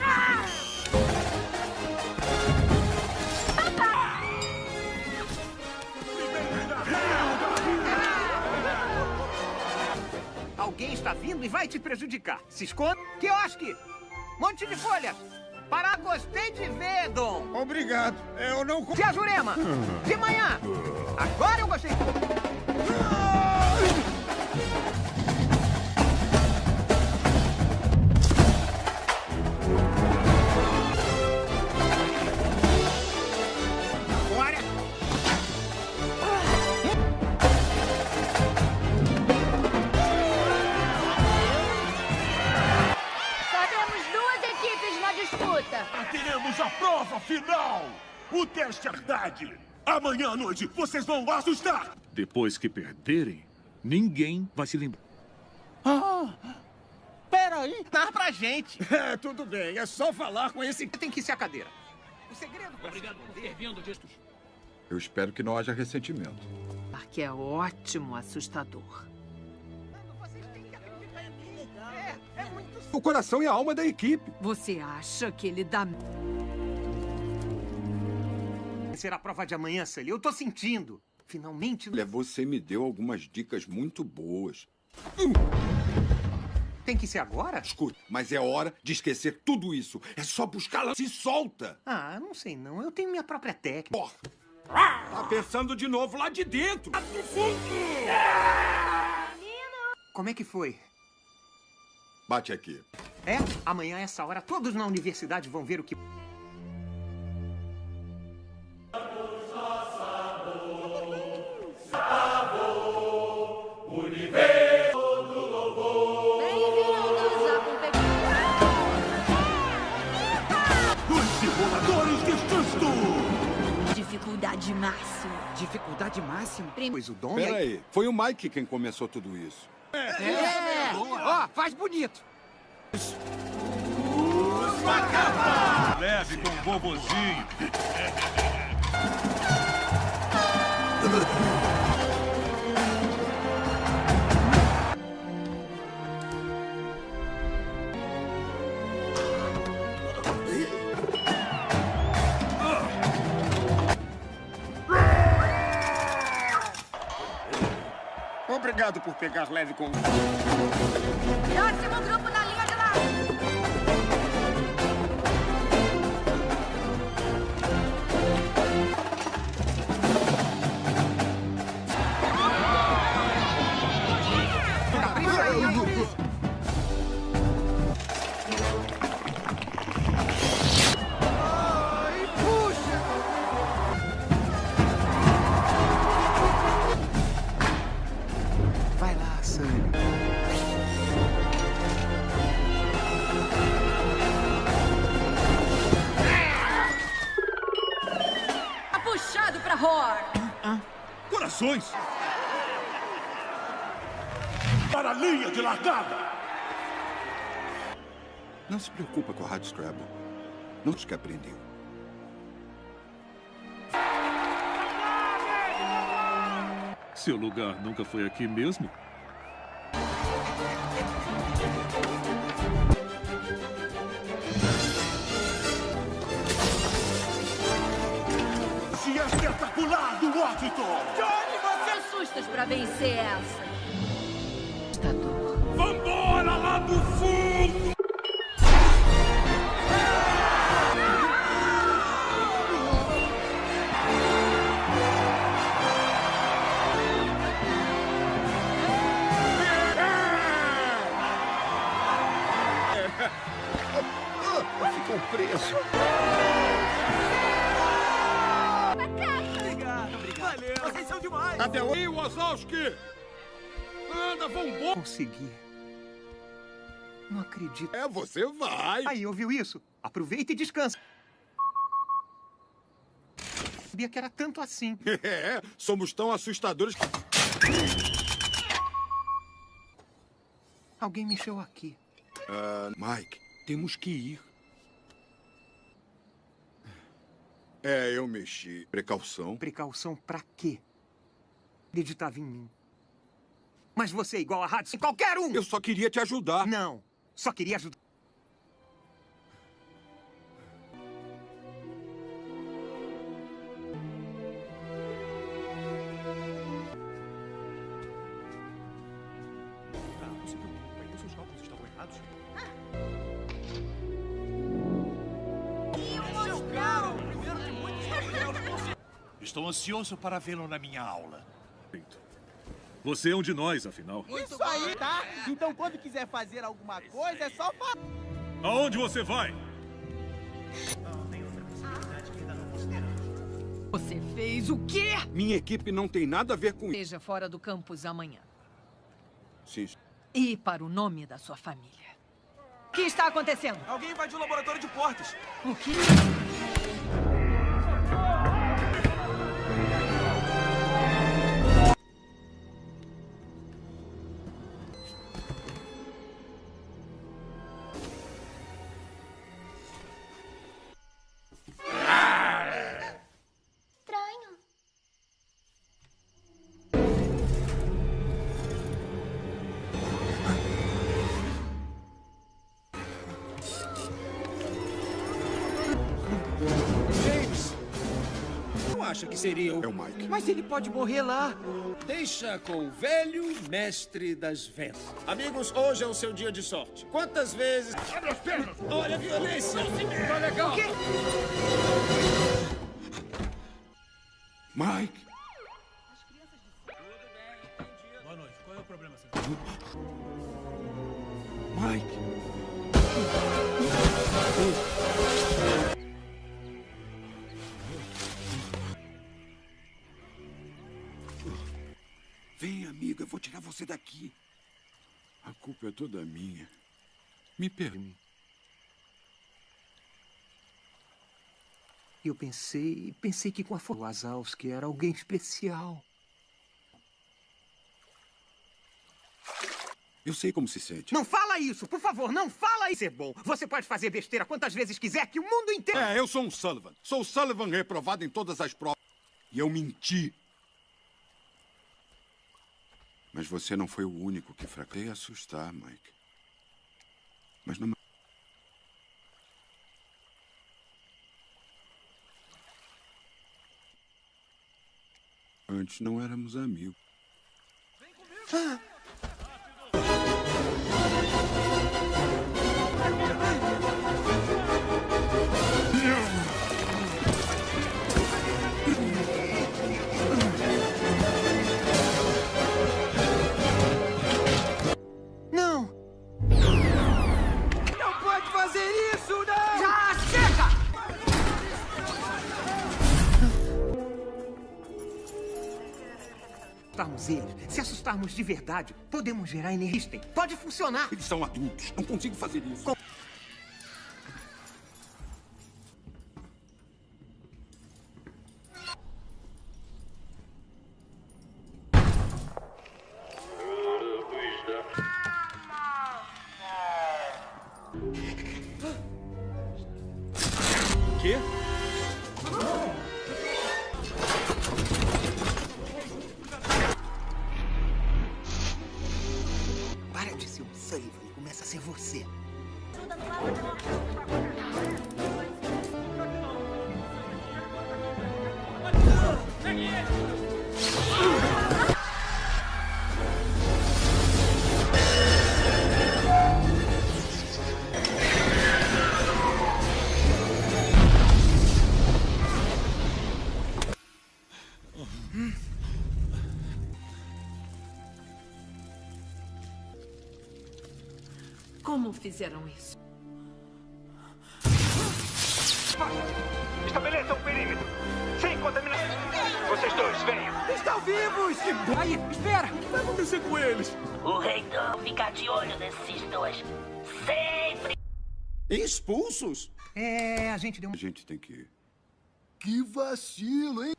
Alguém está vindo e vai te prejudicar. Se esconda. Quiosque! Monte de folhas! Para gostei de ver, Dom! Obrigado. Eu não... Tia Jurema! De manhã! Agora eu gostei! Disputa. Teremos a prova final! O teste Herdade! Amanhã à noite vocês vão assustar! Depois que perderem, ninguém vai se lembrar. Ah, peraí. Dá pra gente! É, tudo bem. É só falar com esse... Tem que ser a cadeira. O segredo... Obrigado por ter vindo distos. Eu espero que não haja ressentimento. Que é ótimo assustador. O coração e a alma da equipe. Você acha que ele dá... Será a prova de amanhã, Sully. Eu tô sentindo. Finalmente... Olha, você me deu algumas dicas muito boas. Tem que ser agora? Escuta, mas é hora de esquecer tudo isso. É só buscá-la. Se solta! Ah, não sei não. Eu tenho minha própria técnica. Porra! Tá pensando de novo lá de dentro! Como é que foi? Bate aqui. É? Amanhã, essa hora, todos na universidade vão ver o que... Dificuldade máxima. Dificuldade máxima? Pois o dono. É Peraí, foi o Mike quem começou tudo isso. É. é. Ó, faz bonito. Leve com o bobozinho. Obrigado por pegar leve com... Próximo grupo na linha de lá. Se preocupa com a Rádio Scrabble. Não os que aprendeu. Seu lugar nunca foi aqui mesmo? Se é espetacular do Washington! Johnny, você assustas pra vencer essa. Vambora lá do fundo! Preso. Obrigado, obrigado. Valeu. Vocês são demais. Até aí, Wazowski! Anda, vambora! Consegui. Não acredito. É, você vai. Aí, ouviu isso? Aproveita e descansa. Sabia que era tanto assim. É, somos tão assustadores. Alguém mexeu aqui. Ah, Mike, temos que ir. É, eu mexi. Precaução. Precaução pra quê? Acreditava em mim. Mas você é igual a Hudson, qualquer um! Eu só queria te ajudar. Não, só queria ajudar. Estou ansioso para vê-lo na minha aula. Você é um de nós, afinal. Isso aí, tá? Então quando quiser fazer alguma coisa, é só falar. Aonde você vai? Você fez o quê? Minha equipe não tem nada a ver com isso. Esteja fora do campus amanhã. Sim. E para o nome da sua família. O que está acontecendo? Alguém invadiu o laboratório de portas. O quê? Acha que seria o... É o Mike. Mas ele pode morrer lá. Deixa com o velho mestre das vendas. Amigos, hoje é o seu dia de sorte. Quantas vezes... Abre as pernas! Olha a violência! Tá legal! Mike! Boa noite. Qual é o problema, senhor? Mike! Vou tirar você daqui. A culpa é toda minha. Me permite. E eu pensei, pensei que com a do Wazowski era alguém especial. Eu sei como se sente. Não fala isso, por favor, não fala isso. É bom. Você pode fazer besteira quantas vezes quiser, que o mundo inteiro. É, eu sou um Sullivan. Sou o Sullivan reprovado em todas as provas. E eu menti. Mas você não foi o único que fraquei assustar, Mike. Mas não. Antes não éramos amigos. Ah. Eles, se assustarmos de verdade, podemos gerar energia. Pode funcionar. Eles são adultos. Não consigo fazer isso. Quê? Gente deu um... A gente tem que ir. Que vacilo, hein?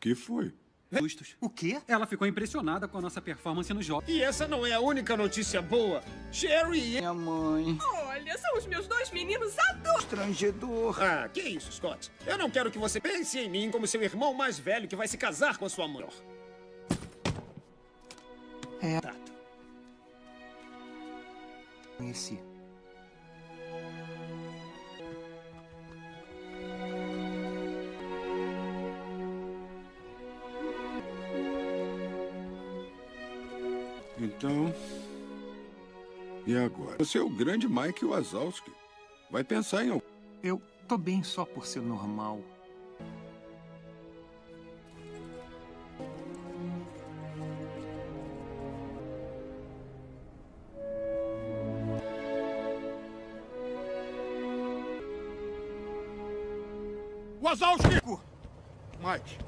que foi? Justos. O quê? Ela ficou impressionada com a nossa performance no jogo. E essa não é a única notícia boa. Sherry e... Minha mãe. Olha, são os meus dois meninos adultos. Constrangedor. Ah, que isso, Scott. Eu não quero que você pense em mim como seu irmão mais velho que vai se casar com a sua mãe. É. Tato. Conheci. Então. E agora? Você é o grande Mike Wazowski. Vai pensar em. Eu tô bem só por ser normal. Wazowski! Mike.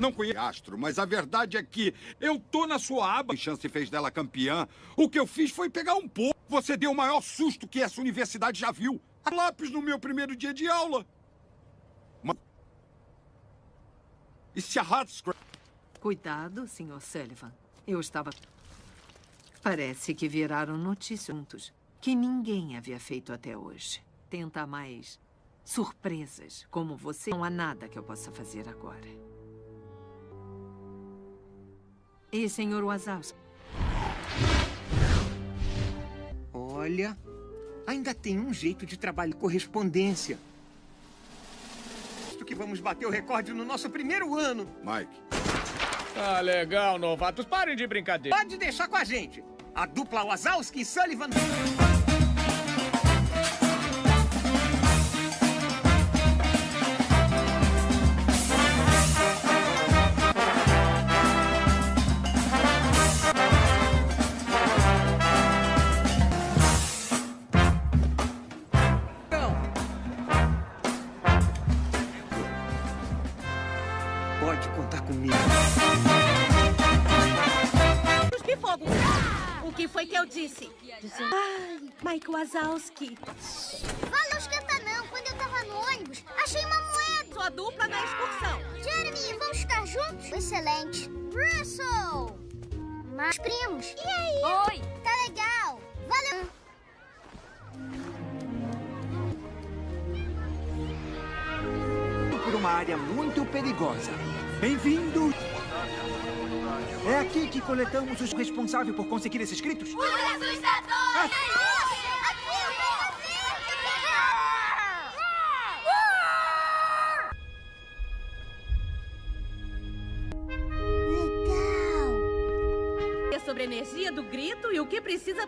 Não conheço Astro, mas a verdade é que eu tô na sua aba. A chance fez dela campeã. O que eu fiz foi pegar um pouco. Você deu o maior susto que essa universidade já viu. Lápis no meu primeiro dia de aula. Ma- E se a Hardscrap... Cuidado, Sr. Sullivan. Eu estava. Parece que viraram notícia juntos que ninguém havia feito até hoje. Tenta mais surpresas como você. Não há nada que eu possa fazer agora. E, Sr. Wazowski? Olha, ainda tem um jeito de trabalho correspondência. Acho que vamos bater o recorde no nosso primeiro ano. Mike. Ah, legal, novatos. Parem de brincadeira. Pode deixar com a gente. A dupla Wazowski e Sullivan. Wazowski. Wazowski tá não. Quando eu tava no ônibus, achei uma moeda. Sua dupla na excursão. Jeremy, vamos estar juntos? Excelente. Russell! Mas primos. E aí? Oi. Tá legal. Valeu. Por uma área muito perigosa. Bem-vindo. É aqui que coletamos os responsáveis por conseguir esses gritos? Os assustadores! Ah.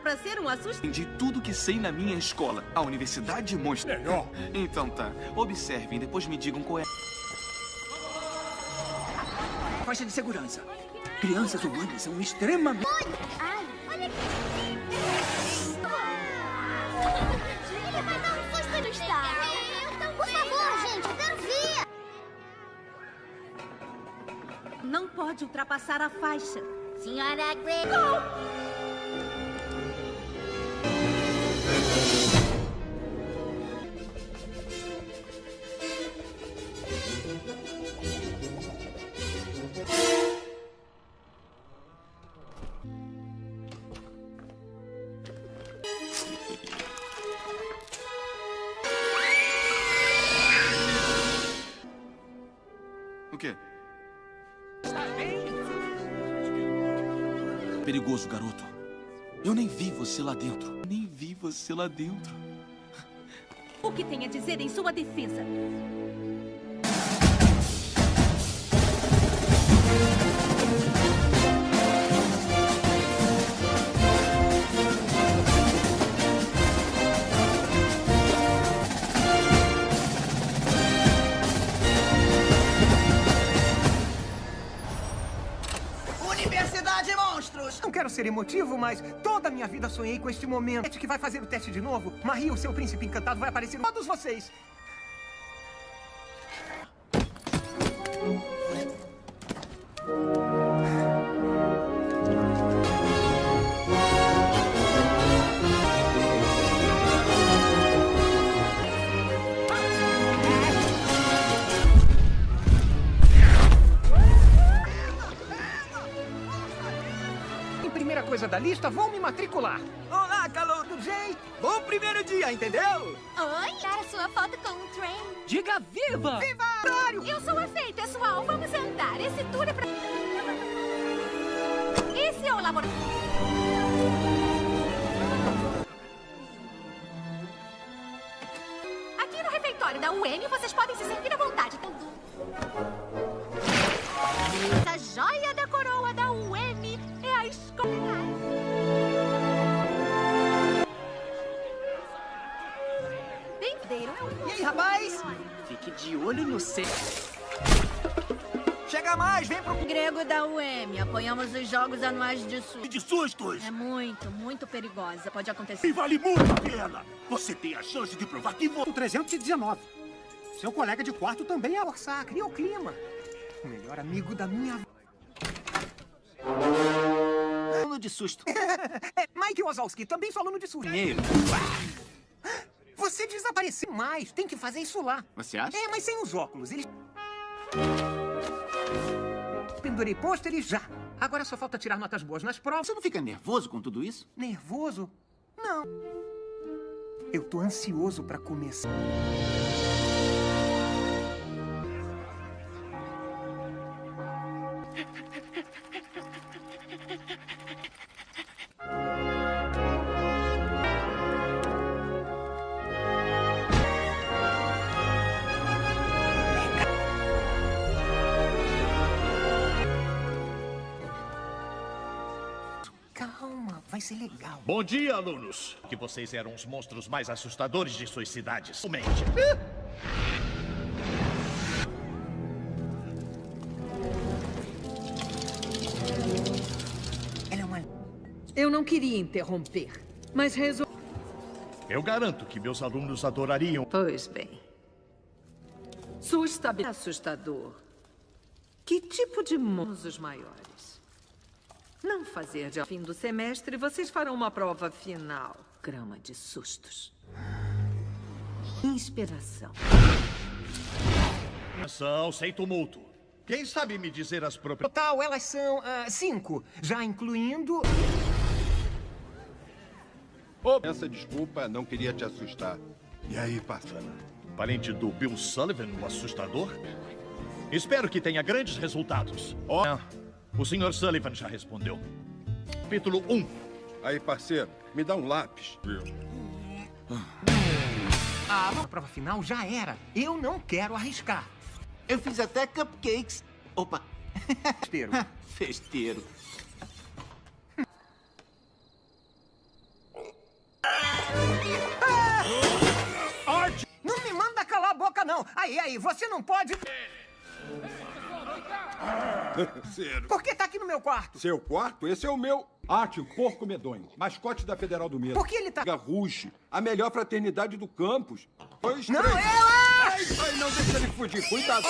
Pra ser um assustador. Aprendi tudo que sei na minha escola, a Universidade de Monstros. Melhor. Então tá. Observem, depois me digam qual é. Faixa de segurança. Crianças humanas são extremamente... Ai, olha aqui. Ele vai dar um susto no estado. Por favor, gente, eu quero ver. Não pode ultrapassar a faixa. Senhora Grey. Você lá dentro. Nem vi você lá dentro. O que tem a dizer em sua defesa? Monstros! Não quero ser emotivo, mas toda a minha vida sonhei com este momento. que vai fazer o teste de novo. Marie, o seu príncipe encantado, vai aparecer em todos vocês. Da lista, vou me matricular. Olá, calor do Jay. Bom primeiro dia, entendeu? Oi, tirar sua foto com o trem. Diga viva! Viva! Eu sou a Fei, pessoal. Vamos sentar. Esse tour é pra... Esse é o laboratório. Aqui no refeitório da UM, vocês podem se servir à vontade. Essa joia da Rapaz? Fique de olho no C. Chega mais, vem pro... Grego da UM, apoiamos os jogos anuais de SUS. De sustos! É muito, muito perigosa. Pode acontecer. E vale muito a pena! Você tem a chance de provar que você... O 319. Seu colega de quarto também é orçar, cria o clima. O melhor amigo da minha... Aluno de susto. é, Mike Wazowski, também sou aluno de susto. Primeiro. Você desapareceu mais. Tem que fazer isso lá. Você acha? É, mas sem os óculos. Eles... Pendurei pôsteres já. Agora só falta tirar notas boas nas provas. Você não fica nervoso com tudo isso? Nervoso? Não. Eu tô ansioso pra começar. Bom dia, alunos. Que vocês eram os monstros mais assustadores de suas cidades. Mente. Ela é uma... Eu não queria interromper, mas resolvi... Eu garanto que meus alunos adorariam. Pois bem. Sustabe... Assustador. Que tipo de monstros maiores? Não fazer de ao fim do semestre, vocês farão uma prova final. Grama de sustos. Inspiração. Atenção, sem tumulto. Quem sabe me dizer as propriedades? Total, elas são ah, cinco, já incluindo... Oh, essa desculpa, não queria te assustar. E aí, parceiro? Parente do Bill Sullivan, o assustador? Espero que tenha grandes resultados. Oh. O Sr. Sullivan já respondeu. Capítulo 1. Aí, parceiro, me dá um lápis. Ah, a prova final já era. Eu não quero arriscar. Eu fiz até cupcakes. Opa. Festeiro. Festeiro. Art! Não me manda calar a boca, não. Aí, aí, você não pode... Por que tá aqui no meu quarto? Seu quarto? Esse é o meu. Arte, o porco medonho. Mascote da Federal do Medo. Por que ele tá... Garruche, a melhor fraternidade do campus. Dois, Não, três. eu Ai, acho! ai, não deixa ele fugir. Cuidado.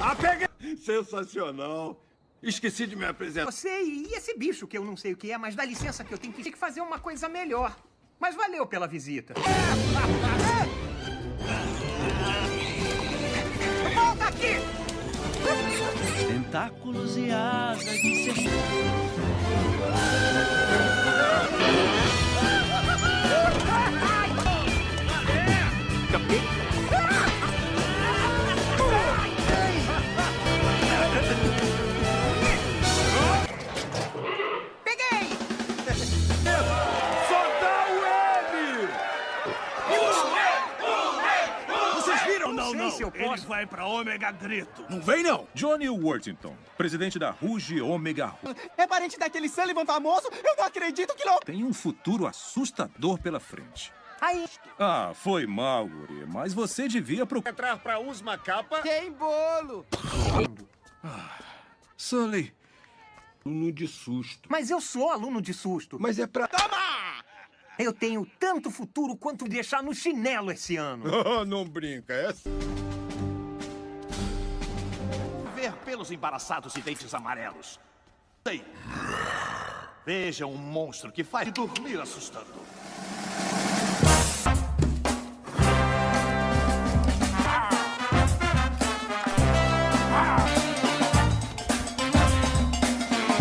Ah, peguei! Sensacional. Esqueci de me apresentar. Você e esse bicho que eu não sei o que é, mas dá licença que eu tenho que, tenho que fazer uma coisa melhor. Mas valeu pela visita. Tentáculos e asas de ser... posso. vai pra Ômega Grito. Não vem, não. Johnny Worthington, presidente da Ruge Omega Ru. É parente daquele Sullivan famoso? Eu não acredito que não... Tem um futuro assustador pela frente. Aí, Ah, foi mal, guri, mas você devia procurar. Entrar pra Usma Capa. Tem bolo. Sully, Aluno de susto. mas eu sou aluno de susto. Mas é pra... Eu tenho tanto futuro quanto deixar no chinelo esse ano. Oh, não brinca, é... Ver pelos embaraçados e dentes amarelos. Sei. Veja um monstro que faz dormir assustador.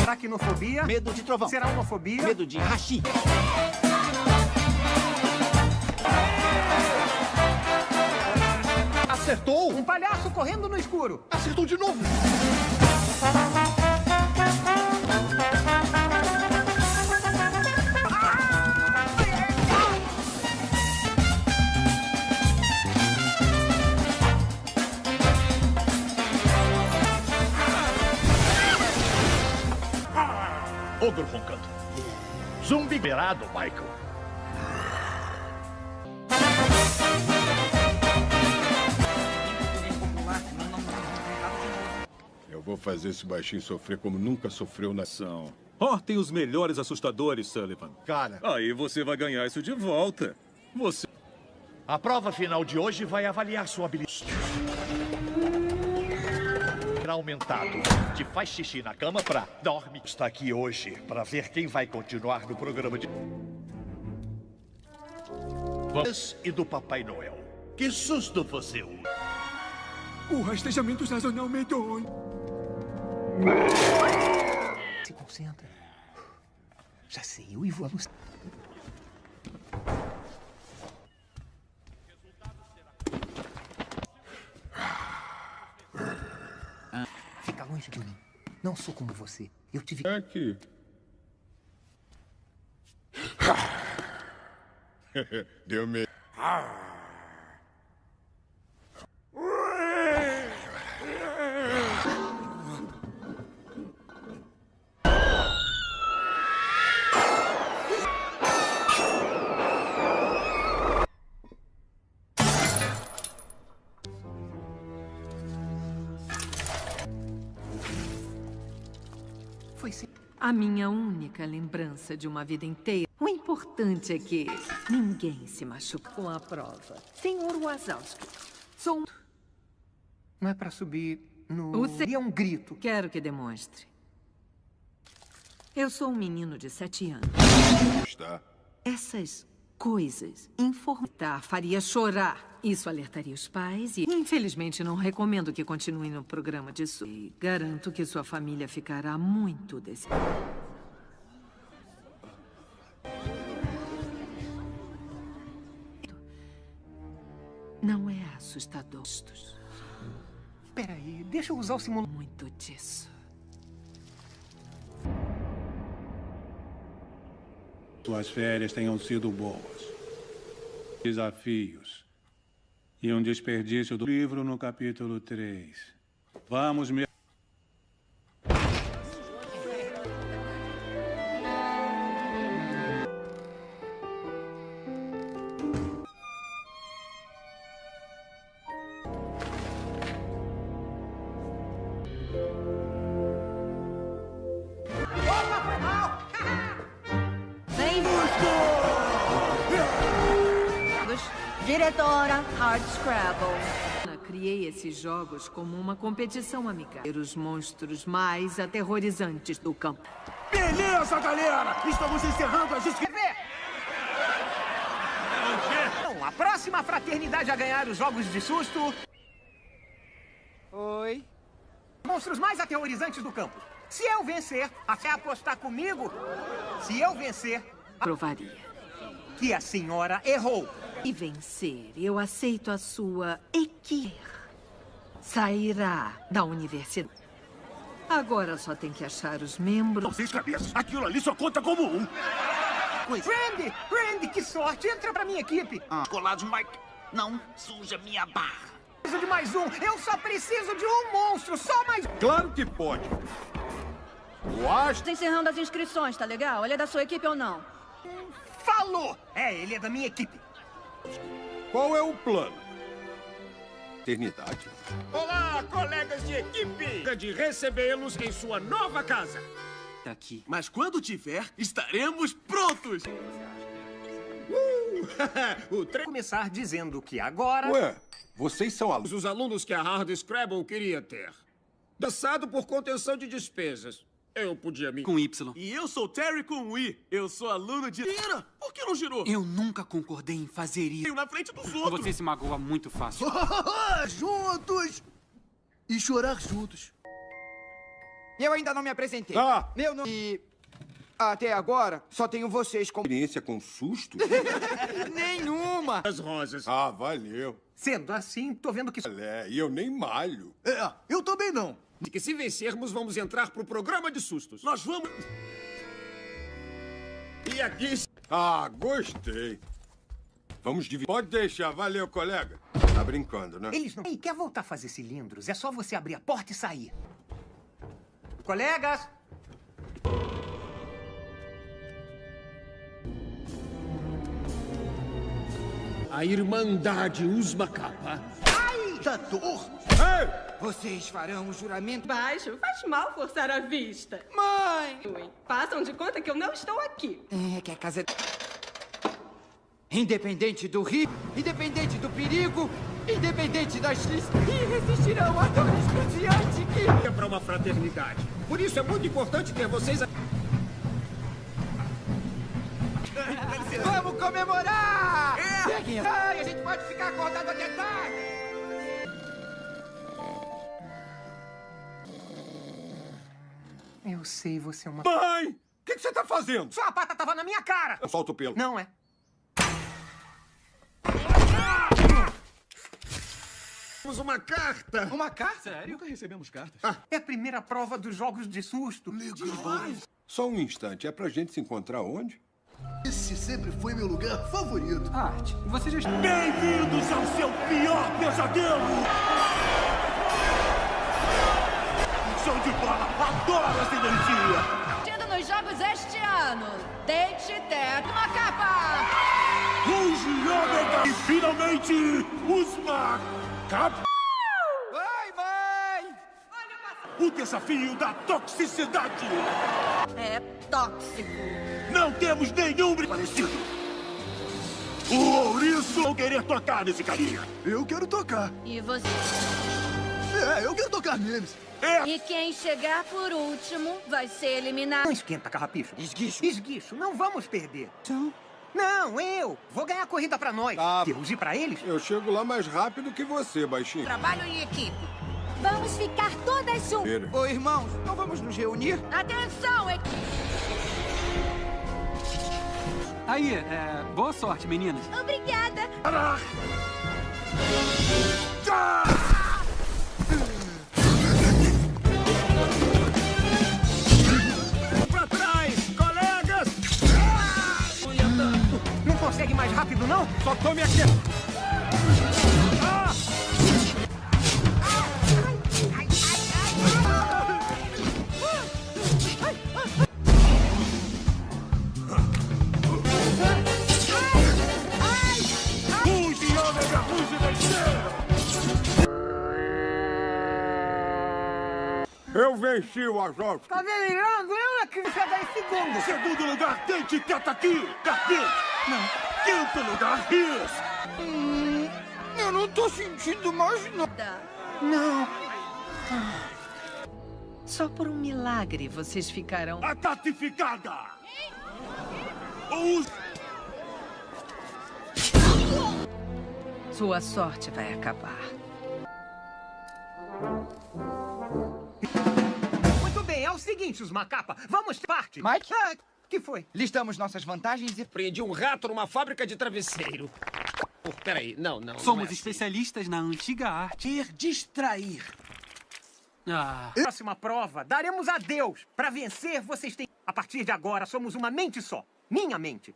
Aracnofobia. Medo de trovão. Será homofobia. Medo de hashi. Acertou! Um palhaço correndo no escuro. Acertou de novo! Ogro roncando. Zumbi liberado, Michael. Vou fazer esse baixinho sofrer como nunca sofreu na... São. Ó, tem os melhores assustadores, Sullivan. Cara, Aí você vai ganhar isso de volta. Você. A prova final de hoje vai avaliar sua habilidade. Aumentado. Te faz xixi na cama pra dorme. Está aqui hoje para ver quem vai continuar no programa de. Vamos e do Papai Noel. Que susto você usa. O rastejamento sazonal medonho. Se concentra. Já sei, eu e vou alucinar. Fica longe de mim. Não sou como você. Eu tive. é que... Deu medo. A minha única lembrança de uma vida inteira. O importante é que ninguém se machuca com a prova. Senhor Wazowski, sou um... Não é pra subir no. O se- é um grito. Quero que demonstre. Eu sou um menino de sete anos. Está. Essas coisas, informar, faria chorar. Isso alertaria os pais e, infelizmente, não recomendo que continue no programa de su... E garanto que sua família ficará muito decepcionada. Não é assustador. Peraí, deixa eu usar o simulador. Muito disso. Suas férias tenham sido boas. Desafios. E um desperdício do livro no capítulo 3. Vamos me... esses jogos como uma competição amigável. Os monstros mais aterrorizantes do campo. Beleza, galera! Estamos encerrando as inscrições. Bom, a próxima fraternidade a ganhar os jogos de susto... Oi? Monstros mais aterrorizantes do campo. Se eu vencer, até apostar comigo, se eu vencer... Provaria. Que a senhora errou. E vencer, eu aceito a sua equipe. Sairá da universidade. Agora só tem que achar os membros. Seis cabeças. Aquilo ali só conta como um. Randy! Randy, que sorte! Entra pra minha equipe! Ah. Colados, Mike. Não suja minha barra. Preciso de mais um! Eu só preciso de um monstro! Só mais um! Claro que pode. O Astro... Tô encerrando as inscrições, tá legal? Ele é da sua equipe ou não? Falou! É, ele é da minha equipe. Qual é o plano? Eternidade. Olá, colegas de equipe! De recebê-los em sua nova casa. Aqui. Mas quando tiver, estaremos prontos! Uh, o tre... Começar dizendo que agora... Ué, vocês são alunos. Os alunos que a Hard Scrabble queria ter. Dançado por contenção de despesas. Eu podia me... Com Y. E eu sou Terry com I. Eu sou aluno de... Ira, por que não girou? Eu nunca concordei em fazer isso. na frente dos outros. Você se magoa muito fácil. juntos! E chorar juntos. Eu ainda não me apresentei. Ah! Meu nome... E... Até agora, só tenho vocês como... Experiência com susto? Nenhuma! As rosas. Ah, valeu. Sendo assim, tô vendo que... É, e eu nem malho. É, eu também não. De que se vencermos, vamos entrar pro programa de sustos. Nós vamos... E aqui... Ah, gostei. Vamos dividir. Pode deixar. Valeu, colega. Tá brincando, né? Eles não... Ei, quer voltar a fazer cilindros? É só você abrir a porta e sair. Colegas! A Irmandade Usma Capa. Ai, da dor! Ei! Vocês farão o juramento... Baixo, faz mal forçar a vista. Mãe! Façam de conta que eu não estou aqui. É, que a casa... Independente do rio, independente do perigo, independente das listas, e resistirão a dor excruciante que... É para uma fraternidade. Por isso é muito importante ter vocês... A... Vamos comemorar! É. Peguem Ai, a gente pode ficar acordado até tarde! Eu sei, você é uma... Mãe! O que, que, você tá fazendo? Sua pata tava na minha cara! Eu solto o pelo. Não é. Temos uma carta! Uma carta? Sério? Nunca recebemos cartas. Ah, é a primeira prova dos jogos de susto. Legal. Só um instante. É pra gente se encontrar onde? Esse sempre foi meu lugar favorito. Arte, você já... Bem-vindos ao seu pior pesadelo! Show de! Adoro essa energia! Tendo nos jogos este ano, Date Teto uma capa! Ruge Ômega! E finalmente! Vai, mãe! O desafio da toxicidade! É tóxico. Não temos nenhum parecido! O ouriço não querer tocar nesse carinha! Eu quero tocar! E você? É, eu quero tocar neles! É. E quem chegar por último vai ser eliminado. Não esquenta, carrapicho. Esguicho. Esguicho, não vamos perder. Então, Não, eu. Vou ganhar a corrida pra nós. Tá. Deus e pra eles? Eu chego lá mais rápido que você, baixinho. Trabalho em equipe. Vamos ficar todas juntas. Ô, irmãos, não vamos nos reunir? Atenção, equipe. Aí, é, boa sorte, meninas. Obrigada. Pra consegue mais rápido, não? Só tome aqui. Ah! Eu venci o Azov. Tá delirando? Eu é que chegar em segundo. Segundo lugar, tem etiqueta aqui. Cadê? Não. Quinto lugar, isso. Hum, eu não tô sentindo mais nada. Não. Só por um milagre vocês ficarão. A tatificada. Os... Sua sorte vai acabar. Muito bem, é o seguinte, os macapa. Vamos parte. Mike? Ah, que foi? Listamos nossas vantagens e... Prendi um rato numa fábrica de travesseiro. Oh, peraí, não, não. Somos não é assim. especialistas na antiga arte. Ir distrair. Ah, Próxima prova, daremos a Deus. Pra vencer, vocês têm... A partir de agora, somos uma mente só. Minha mente.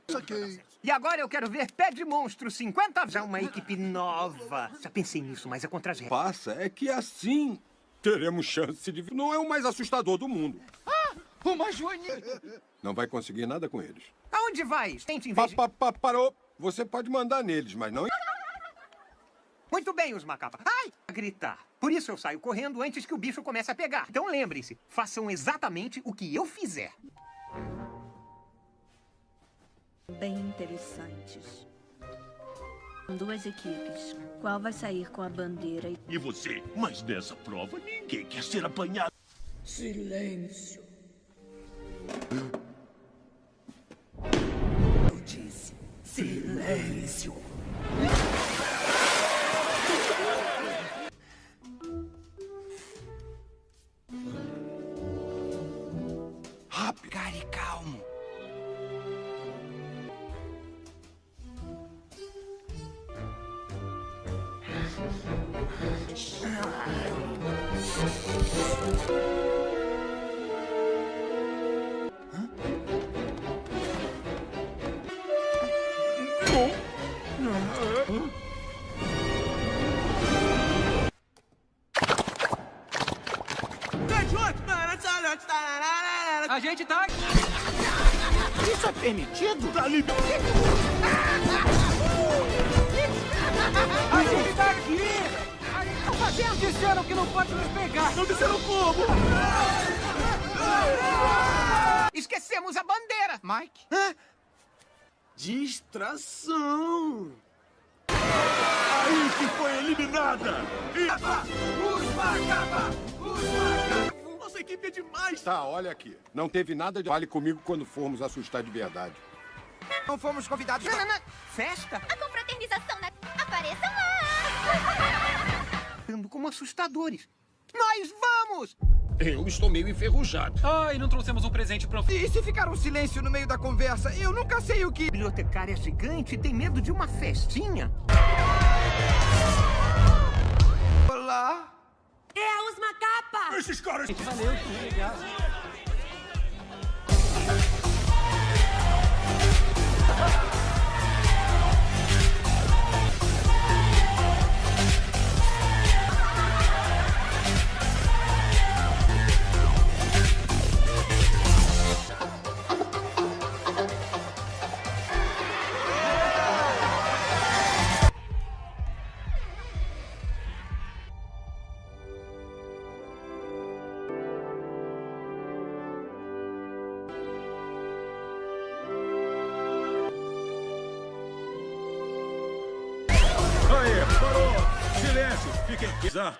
E agora eu quero ver Pé de Monstro 50... Já uma equipe nova. Já pensei nisso, mas é contra as regras. Passa, é que assim teremos chance de... Não é o mais assustador do mundo. Ah, uma joaninha. Não vai conseguir nada com eles. Aonde vai? Tente em Pa, pa, pa, parou. Você pode mandar neles, mas não... Muito bem, os macapa. Ai! A gritar. Por isso eu saio correndo antes que o bicho comece a pegar. Então lembrem-se, façam exatamente o que eu fizer. Bem interessantes. Duas equipes. Qual vai sair com a bandeira e E você? Mas nessa prova, ninguém quer ser apanhado. Silêncio. Eu disse silêncio. Distração. Aí que foi eliminada. E... Os macapa! Os macapa! Nossa equipe é demais. Tá, olha aqui. Não teve nada de... Fale comigo quando formos assustar de verdade. Não fomos convidados... Não, não, não. Festa? A confraternização na... Apareçam lá! Como assustadores. Nós vamos! Eu estou meio enferrujado. Ai, não trouxemos um presente pro... E se ficar um silêncio no meio da conversa? Eu nunca sei o que... Bibliotecária gigante tem medo de uma festinha? Olá? É os macapa! Esses caras... Valeu, que legal.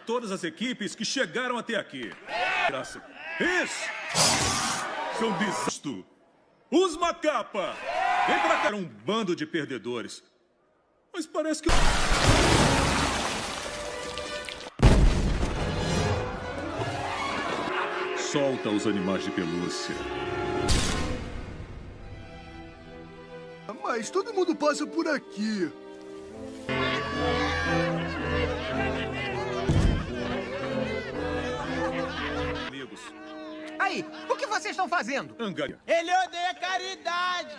Todas as equipes que chegaram até aqui. Graça. Isso! São desisto! Os Macapa! Vem pra cá, um bando de perdedores. Mas parece que... Solta os animais de pelúcia. Mas todo mundo passa por aqui. Aí, o que vocês estão fazendo? Angaria. Ele odeia caridade.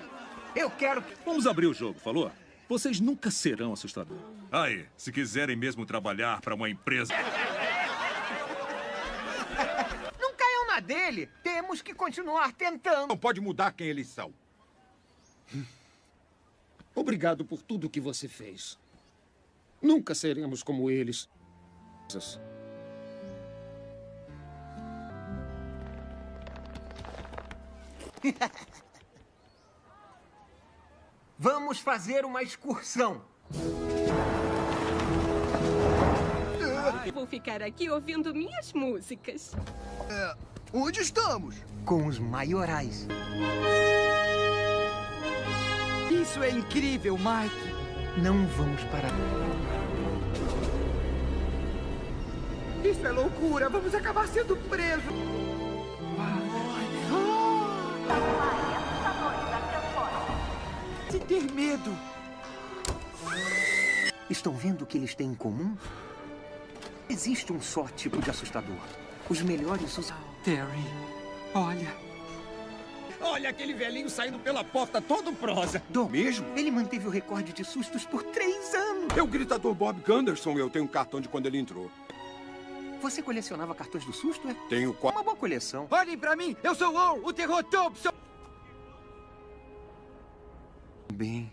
Eu quero... Vamos abrir o jogo, falou? Vocês nunca serão assustadores. Aí, se quiserem mesmo trabalhar para uma empresa... Não caiam na dele. Temos que continuar tentando. Não pode mudar quem eles são. Obrigado por tudo que você fez. Nunca seremos como eles. Vamos fazer uma excursão. Vou ficar aqui ouvindo minhas músicas. É, onde estamos? Com os maiorais. Isso é incrível, Mike. Não vamos parar. Isso é loucura. Vamos acabar sendo presos. Se ter medo. Estão vendo o que eles têm em comum? Existe um só tipo de assustador. Os melhores usam. Terry, olha. Olha aquele velhinho saindo pela porta todo prosa. Do mesmo? Ele manteve o recorde de sustos por três anos. É o gritador Bob Gunderson. Eu tenho um cartão de quando ele entrou. Você colecionava cartões do susto, é? Tenho quatro. Uma boa coleção. Olhem pra mim. Eu sou o o terror Thompson. Bem.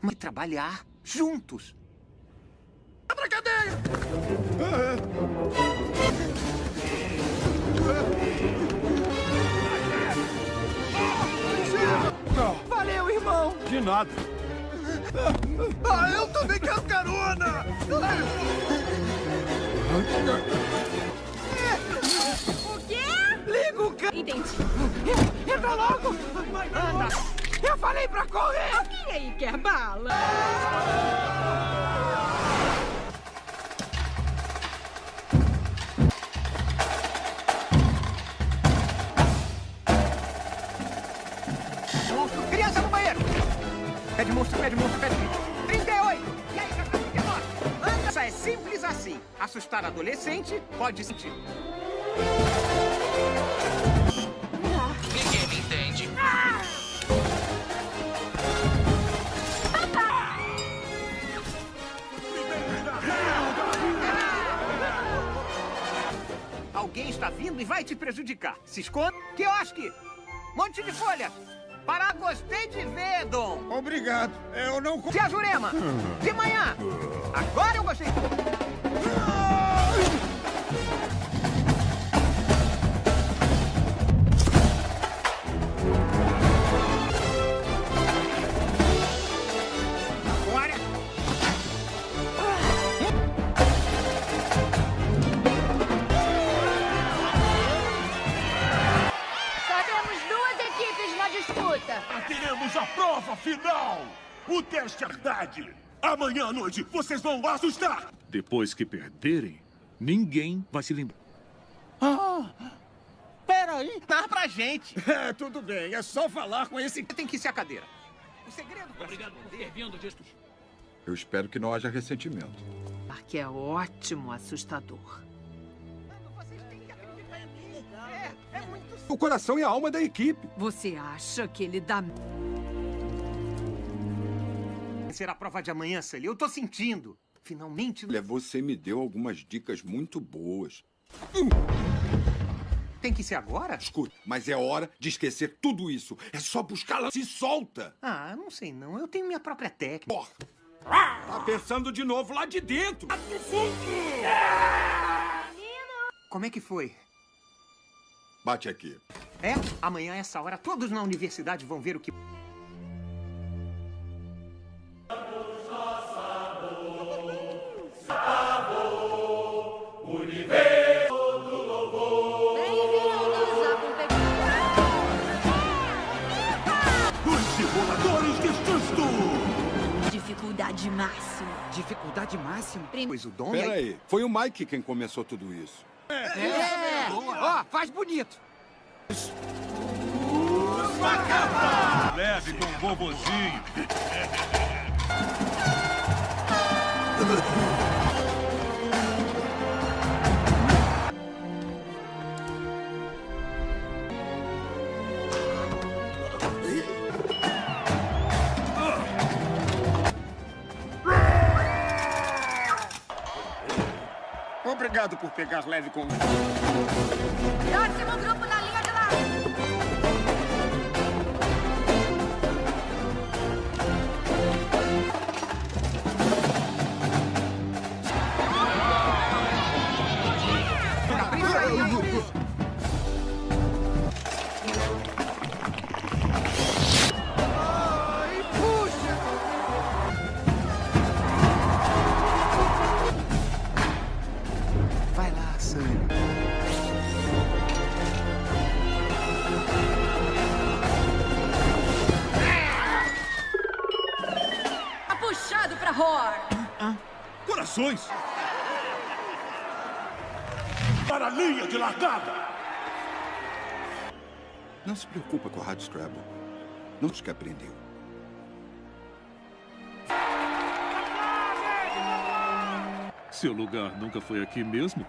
Mas trabalhar juntos. Abra cadeia! Valeu, irmão. De nada. Ah, eu também quero carona! O quê? Liga o ca... Entendi. Entra logo! Anda! Eu falei pra correr! Alguém aí quer bala? Monstro, criança no banheiro! Pede monstro, pede monstro, pede monstro. Simples assim. Assustar adolescente pode sentir. Ninguém me entende. Alguém está vindo e vai te prejudicar. Se esconda. Quiosque! Monte de folha! Para gostei de ver, Dom! Obrigado. Eu não... Tia Jurema! De manhã! Agora eu gostei! Teremos a prova final! O teste Herdade! Amanhã à noite vocês vão assustar! Depois que perderem, ninguém vai se lembrar. Ah, peraí. Dá pra gente! É, tudo bem. É só falar com esse... Tem que ser a cadeira. O segredo... Obrigado por ter vindo, Distos. Eu espero que não haja ressentimento. Que é ótimo assustador. O coração e a alma da equipe. Você acha que ele dá... Será a prova de amanhã, Sully. Eu tô sentindo. Finalmente... Olha, você me deu algumas dicas muito boas. Tem que ser agora? Escuta, mas é hora de esquecer tudo isso. É só buscá-la. Se solta! Ah, não sei não. Eu tenho minha própria técnica. Porra! Tá pensando de novo lá de dentro! Como é que foi? Bate aqui. É? Amanhã, essa hora, todos na universidade vão ver o que... Dificuldade máxima. Dificuldade máxima? Pois o dono. Né? Peraí, foi o Mike quem começou tudo isso. É. é. Ó, faz bonito. Leve com o bobozinho. Obrigado por pegar leve com... Próximo grupo na Para a linha de largada! Não se preocupa com a Rádio Scrabble. Não te que aprendeu. Seu lugar nunca foi aqui mesmo?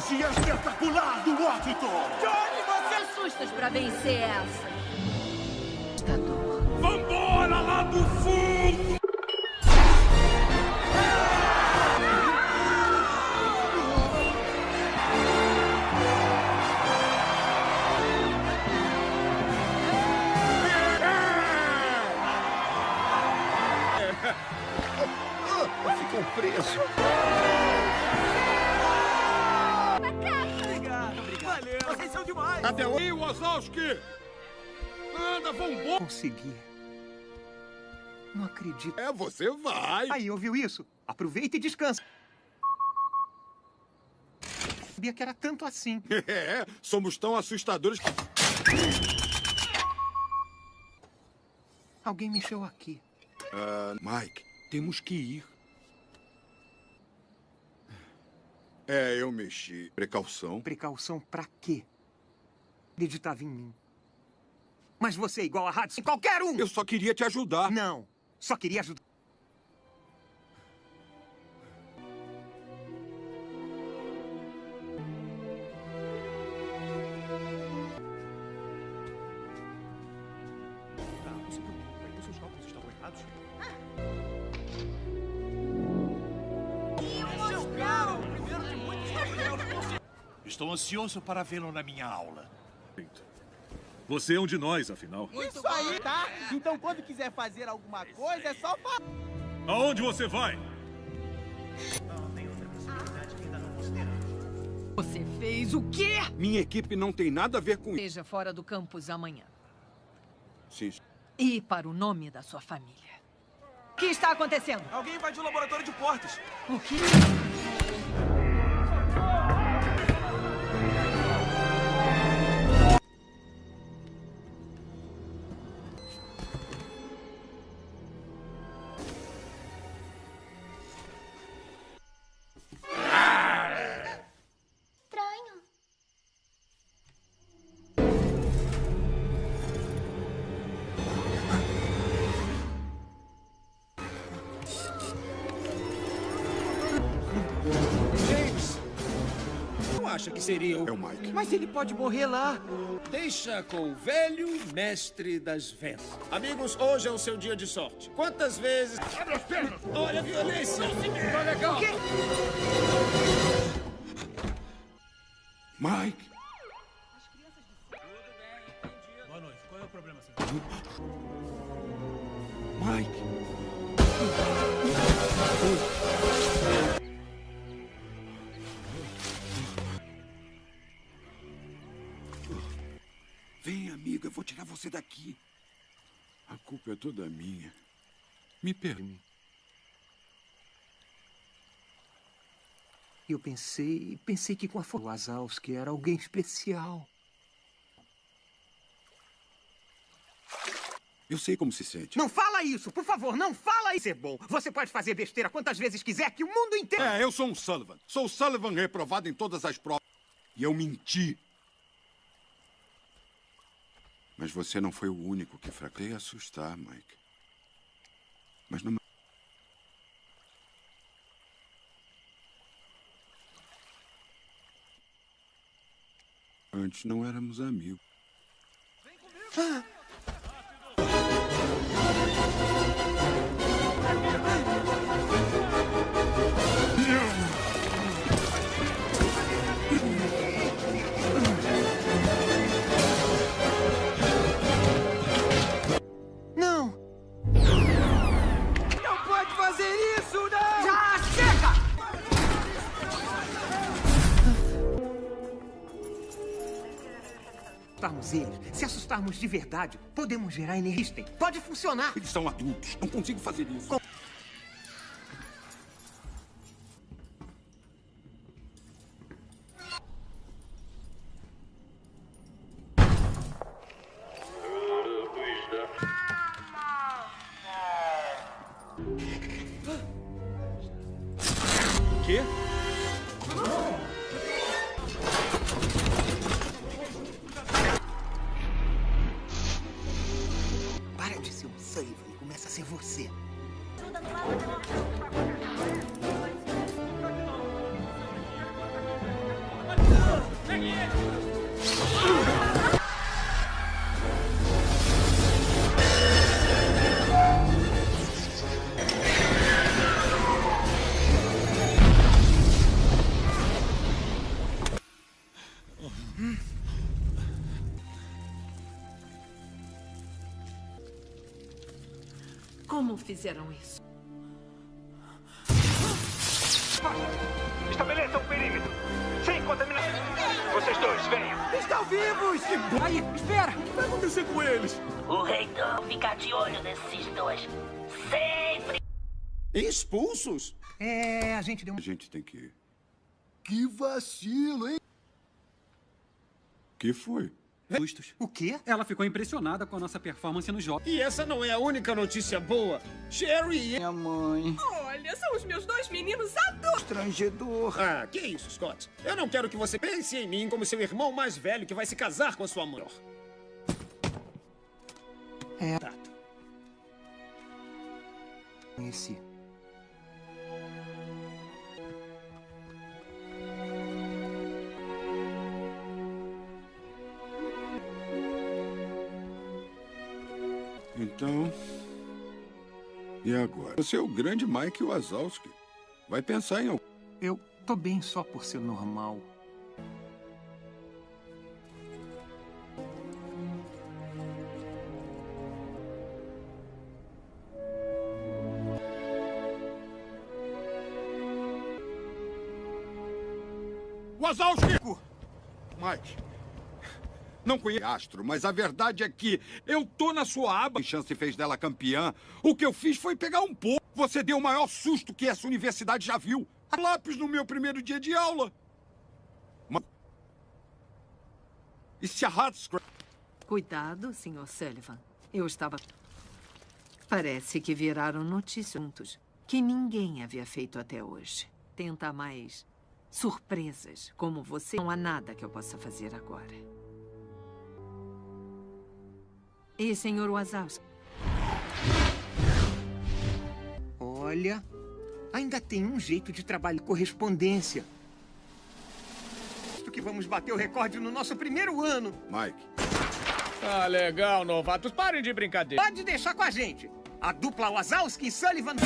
Se é espetacular do Washington! Assustas pra vencer essa. Vambora lá do fundo! Ficou preso. Até aí, Wazowski! Anda, vambora! Consegui. Não acredito. É, você vai. Aí, ouviu isso? Aproveita e descansa. Sabia que era tanto assim. É, somos tão assustadores que... Alguém mexeu aqui. Ah, Mike, temos que ir. É, eu mexi. Precaução. Precaução pra quê? Acreditava em mim. Mas você é igual a Hudson, qualquer um! Eu só queria te ajudar. Não, só queria ajudar. Estou ansioso para vê-lo na minha aula. Você é um de nós, afinal. Isso aí, tá? Então quando quiser fazer alguma coisa, é só falar. Aonde você vai? Você fez o quê? Minha equipe não tem nada a ver com isso. Esteja fora do campus amanhã. Sim. E para o nome da sua família. O que está acontecendo? Alguém invadiu o laboratório de portas. O quê? Acha que seria o... É o Mike. Mas ele pode morrer lá. Deixa com o velho mestre das vendas. Amigos, hoje é o seu dia de sorte. Quantas vezes... Abre as pernas! Olha a violência! Tá legal! Mike! Boa noite. Qual é o problema, senhor? Mike! Você daqui. A culpa é toda minha. Me permite. E eu pensei, pensei que com a força do Wazowski era alguém especial. Eu sei como se sente. Não fala isso, por favor, não fala isso. É bom. Você pode fazer besteira quantas vezes quiser, que o mundo inteiro... É, eu sou um Sullivan. Sou o Sullivan reprovado em todas as provas. E eu menti. Mas você não foi o único que fraquei assustar, Mike. Mas não... Antes não éramos amigos. Ah! Assustarmos eles, se assustarmos de verdade, podemos gerar energia. Pode funcionar. Eles são adultos. Não consigo fazer isso. Quê? E começa a ser você. Como fizeram isso? Estabeleça o perímetro. Sem contaminação. Vocês dois, venham. Estão vivos! Aí, espera! O que vai acontecer com eles? O reitor fica de olho nesses dois. Sempre! Expulsos? É, a gente deu um... A gente tem que ir. Que vacilo, hein? que foi? Justos. O quê? Ela ficou impressionada com a nossa performance no jogo. E essa não é a única notícia boa. Sherry e... Minha mãe. Olha, são os meus dois meninos adultos. Estrangedor. Ah, que isso, Scott. Eu não quero que você pense em mim como seu irmão mais velho que vai se casar com a sua mãe. É. Tá. Conheci. Então. E agora? Você é o grande Mike Wazowski. Vai pensar em. Eu tô bem só por ser normal. Wazowski! Mike. Não conheço Astro, mas a verdade é que eu tô na sua aba. chance fez dela campeã. O que eu fiz foi pegar um pouco. Você deu o maior susto que essa universidade já viu. Lápis no meu primeiro dia de aula. E se a Hatscra... Cuidado, Sr. Sullivan. Eu estava... Parece que viraram notícias que ninguém havia feito até hoje. Tenta mais surpresas, como você. Não há nada que eu possa fazer agora. E, Sr. Wazowski? Olha, ainda tem um jeito de trabalho correspondência. Acho que vamos bater o recorde no nosso primeiro ano. Mike. Ah, legal, novatos. Parem de brincadeira. Pode deixar com a gente. A dupla Wazowski e Sullivan.